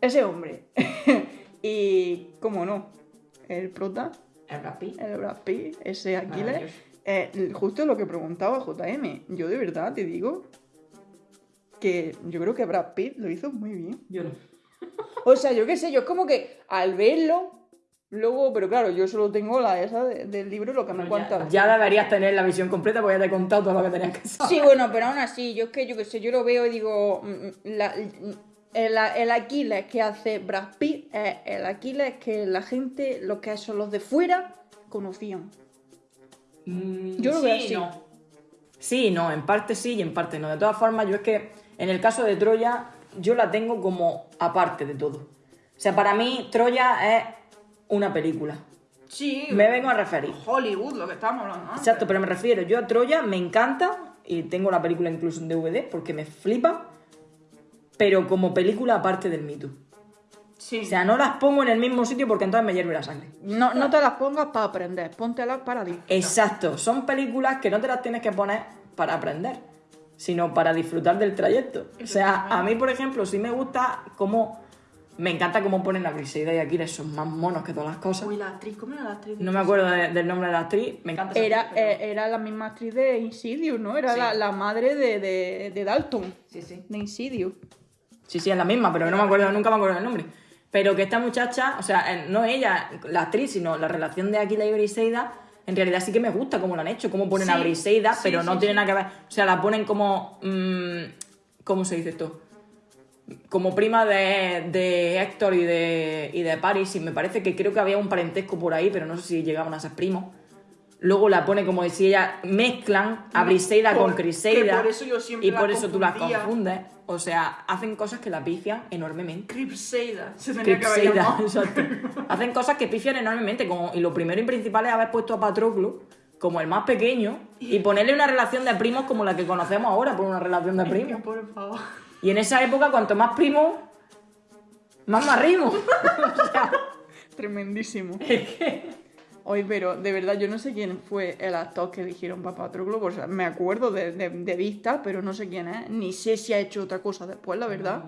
S3: ese hombre. y, cómo no, el prota,
S2: El Brad Pitt.
S3: El Brad Pitt, ese Aquiles. Eh, justo lo que preguntaba JM. Yo de verdad te digo que yo creo que Brad Pitt lo hizo muy bien.
S2: Yo no.
S3: O sea, yo qué sé, yo es como que al verlo, luego, pero claro, yo solo tengo la esa de- del libro lo que me cuenta.
S2: Ya deberías tener la visión completa porque ya te he contado todo lo que tenías que saber.
S3: Sí, bueno, pero aún así, yo es que yo qué sé, yo lo veo y digo, mm, la- el, el Aquiles que hace Brad Pitt es el Aquiles que la gente, los que son los de fuera, conocían.
S2: Mm,
S3: Yo lo
S2: sí
S3: veo así.
S2: no. Sí, y no, en parte sí y en parte no. De todas formas, yo es que en el caso de Troya, yo la tengo como aparte de todo. O sea, para mí, Troya es una película.
S3: Sí,
S2: Me vengo a referir.
S3: Hollywood, lo que estábamos hablando antes.
S2: Exacto, pero me refiero, yo a Troya me encanta y tengo la película incluso en DVD porque me flipa, pero como película aparte del mito.
S3: Sí.
S2: O sea, no las pongo en el mismo sitio porque entonces me hierve la sangre.
S3: no, no te las pongas para aprender, póntelas para disfrutar.
S2: Exacto, son películas que no te las tienes que poner para aprender, sino para disfrutar del trayecto. O sea, a mí, por ejemplo, sí me gusta cómo... Me encanta cómo ponen a Briseida y Aquiles, son más monos que todas las cosas.
S3: Uy, la actriz, ¿cómo era la actriz?
S2: No me acuerdo de- del nombre de la actriz, me encanta. esa
S3: Era,
S2: actriz, pero-
S3: eh, era la misma actriz de Insidious, ¿no? Era
S2: Sí.
S3: la, la madre de, de, de Dalton,
S2: Sí, sí.
S3: de Insidious.
S2: Sí, sí, es la misma, pero no me acuerdo, nunca me acuerdo del nombre. Pero que esta muchacha, o sea, eh, no ella, la actriz, sino la relación de Aquila y Briseida, en realidad sí que me gusta cómo lo han hecho, cómo ponen a
S3: Sí,
S2: Briseida,
S3: sí,
S2: pero no
S3: sí,
S2: tiene
S3: sí.
S2: nada que ver. O sea, la ponen como. mm, ¿Cómo se dice esto? Como prima de, de Héctor y de, y de Paris, y me parece que creo que había un parentesco por ahí, pero no sé si llegaban a ser primos. Luego la pone como si ella mezclan a Briseida
S3: Por-
S2: con Criseida.
S3: que por eso yo siempre
S2: y por eso tú las confundes. O sea, hacen cosas que la pifian enormemente.
S3: Cripseida. Se tenía que haber
S2: Cripseida, exacto. Hacen cosas que pifian enormemente. Como, y lo primero y principal es haber puesto a Patroclo como el más pequeño y ponerle una relación de primos como la que conocemos ahora por una relación de primos.
S3: Por favor.
S2: Y en esa época, cuanto más primos, más marrimos. o sea,
S3: Tremendísimo. Oye, pero de verdad yo no sé quién fue el actor que eligieron para Patroclo. O sea, me acuerdo de, de, de vista, pero no sé quién es. Ni sé si ha hecho otra cosa después, la verdad.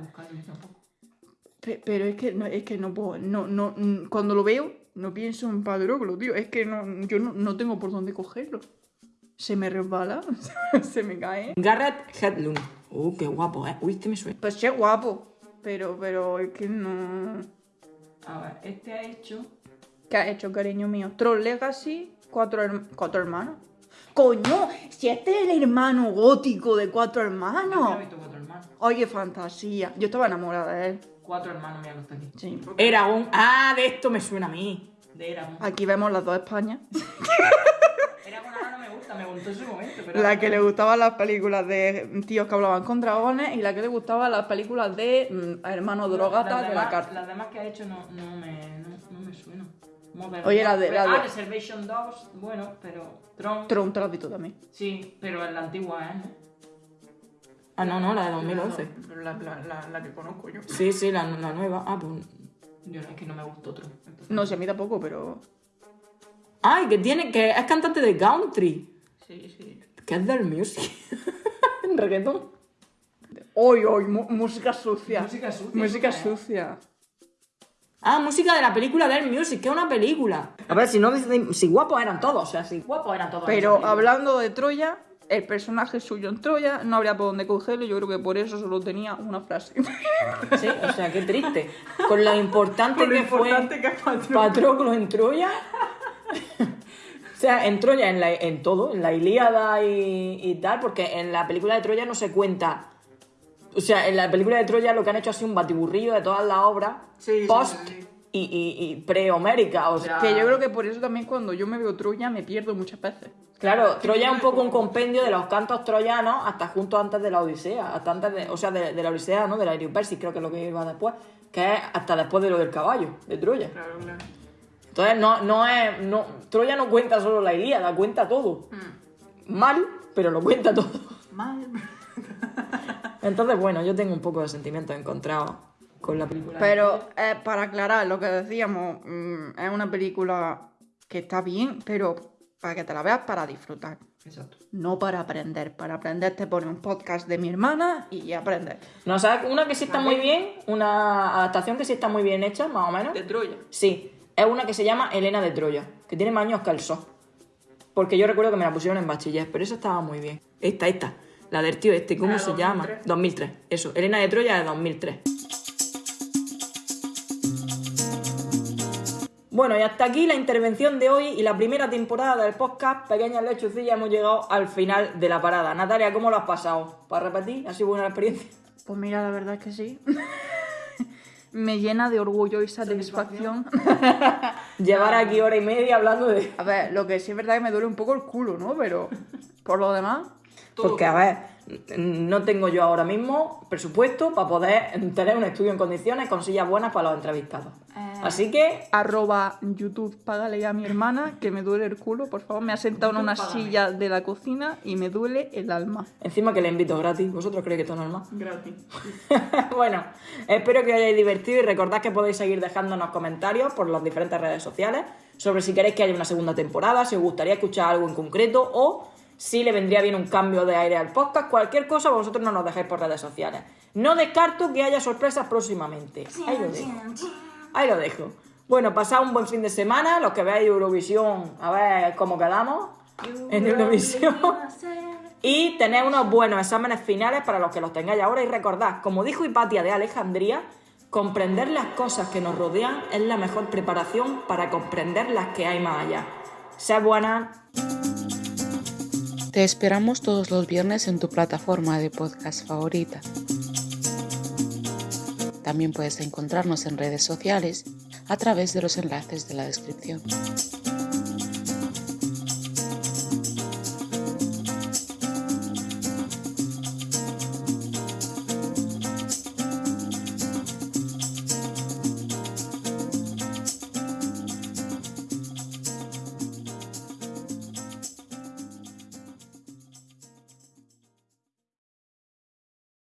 S3: Pe- Pero es que no, es que no puedo. No, no, mm, cuando lo veo, no pienso en Patroclo, tío. Es que no, yo no, no tengo por dónde cogerlo. Se me resbala, se me cae.
S2: Garrett Hedlund. Oh, qué guapo, ¿eh? Uy, este me suena.
S3: Pues sí es guapo. Pero, pero es que no.
S2: A ver, este ha hecho...
S3: ¿Qué ha hecho, cariño mío? Troll Legacy, cuatro, cuatro hermanos. ¡Coño! Si este es el hermano gótico de cuatro hermanos.
S2: cuatro hermanos.
S3: Oye, fantasía. Yo estaba enamorada de él.
S2: Cuatro hermanos, mira, no está aquí.
S3: Sí.
S2: Eragon. Ah, de esto me suena a mí. De Eragon.
S3: Aquí vemos las dos Españas.
S2: En su momento, pero...
S3: La que le gustaban las películas de tíos que hablaban con dragones y la que le gustaban las películas de mm, hermanos drogatas
S2: Las
S3: de la carta.
S2: Las demás que ha hecho no, no, me, no, no me suenan. Modern
S3: Oye, la de- la
S2: Ah, Reservation Dogs, bueno, pero... Tron...
S3: Tron te lo has visto también.
S2: Sí, pero en la antigua, ¿eh? Ah, no, no, la de 2011.
S3: La, la- la- la que conozco yo.
S2: Sí, sí, la, nueva. Ah, pues... Yo no, es que no me gustó Tron. entonces-
S3: No sé, a mí tampoco, pero.
S2: Ay, que tiene... Que es cantante de country.
S3: Sí, sí.
S2: Del music. en reggaetón.
S3: Hoy, hoy, música sucia.
S2: Música sucia,
S3: Música sucia.
S2: Ah, música de la película Del Music, que es una película. A ver, si no dicen- si guapos eran todos, o sea, si guapos eran todos.
S3: Pero hablando de Troya, el personaje suyo en Troya no habría por dónde cogerlo. Yo creo que por eso solo tenía una frase.
S2: Sí, o sea, qué triste. Con lo importante
S3: Con lo
S2: que
S3: importante
S2: fue
S3: que. Patroclo
S2: en Troya. o sea, en Troya, en, la- en todo, en la Ilíada y, y tal, porque en la película de Troya no se cuenta. O sea, en la película de Troya lo que han hecho ha sido un batiburrillo de todas las obras
S3: Sí,
S2: post
S3: sí, sí.
S2: y, y, y pre-homérica. O sea,
S3: Que yo creo que por eso también cuando yo me veo Troya me pierdo muchas veces.
S2: Claro, Troya es un poco un compendio de los cantos troyanos hasta junto antes de la Odisea, hasta antes de, o sea, de, de la Odisea, ¿no? De la Persis, creo que es lo que iba después, que es hasta después de lo del caballo, de Troya.
S3: Claro, claro.
S2: Entonces no, no es, no, Troya no cuenta solo la Ilíada, cuenta todo. Mal, pero lo cuenta todo.
S3: Mal.
S2: Entonces, bueno, yo tengo un poco de sentimientos encontrados con la película.
S3: Pero eh, para aclarar lo que decíamos, mm, es una película que está bien, pero para que te la veas para disfrutar.
S2: Exacto.
S3: No para aprender. Para aprender te pone un podcast de mi hermana y aprendes.
S2: No, ¿sabes? Una que sí está muy bien, una adaptación que sí está muy bien hecha, más o menos.
S3: Troya.
S2: Sí, es una que se llama Elena de Troya, que tiene más años que el sol. Porque yo recuerdo que me la pusieron en bachiller, pero esa estaba muy bien. Esta, esta. La del tío este, ¿cómo
S3: La
S2: se
S3: 2003.
S2: llama? 2003. Eso, Elena de Troya de 2003. Bueno, y hasta aquí la intervención de hoy y la primera temporada del podcast Pequeñas Lechucillas. Hemos llegado al final de la parada. Natalia, ¿cómo lo has pasado? ¿Para repetir? ¿Ha sido buena la experiencia?
S3: Pues mira, la verdad es que sí. Me llena de orgullo y satisfacción.
S2: Llevar aquí hora y media hablando de...
S3: A ver, lo que sí es verdad que me duele un poco el culo, ¿no? Pero por lo demás,
S2: Porque, a ver, no tengo yo ahora mismo presupuesto para poder tener un estudio en condiciones con sillas buenas para los entrevistados. Así que,
S3: arroba YouTube, págale a mi hermana que me duele el culo, por favor. Me ha sentado en una silla de la cocina y me duele el alma.
S2: encima que le invito gratis. ¿Vosotros creéis que esto es normal?
S7: Gratis.
S2: bueno, espero que os hayáis divertido y recordad que podéis seguir dejándonos comentarios por las diferentes redes sociales sobre si queréis que haya una segunda temporada, si os gustaría escuchar algo en concreto o si le vendría bien un cambio de aire al podcast, cualquier cosa vosotros no nos dejéis por redes sociales. No descarto que haya sorpresas próximamente. Ahí lo dejo. Ahí lo dejo. Bueno, pasad un buen fin de semana, los que veáis Eurovisión, a ver cómo quedamos en Eurovisión. Y tener unos buenos exámenes finales para los que los tengáis ahora. Y recordad, como dijo Hipatia de Alejandría, comprender las cosas que nos rodean es la mejor preparación para comprender las que hay más allá. Sed buenas.
S1: Te esperamos todos los viernes en tu plataforma de podcast favorita. También puedes encontrarnos en redes sociales a través de los enlaces de la descripción.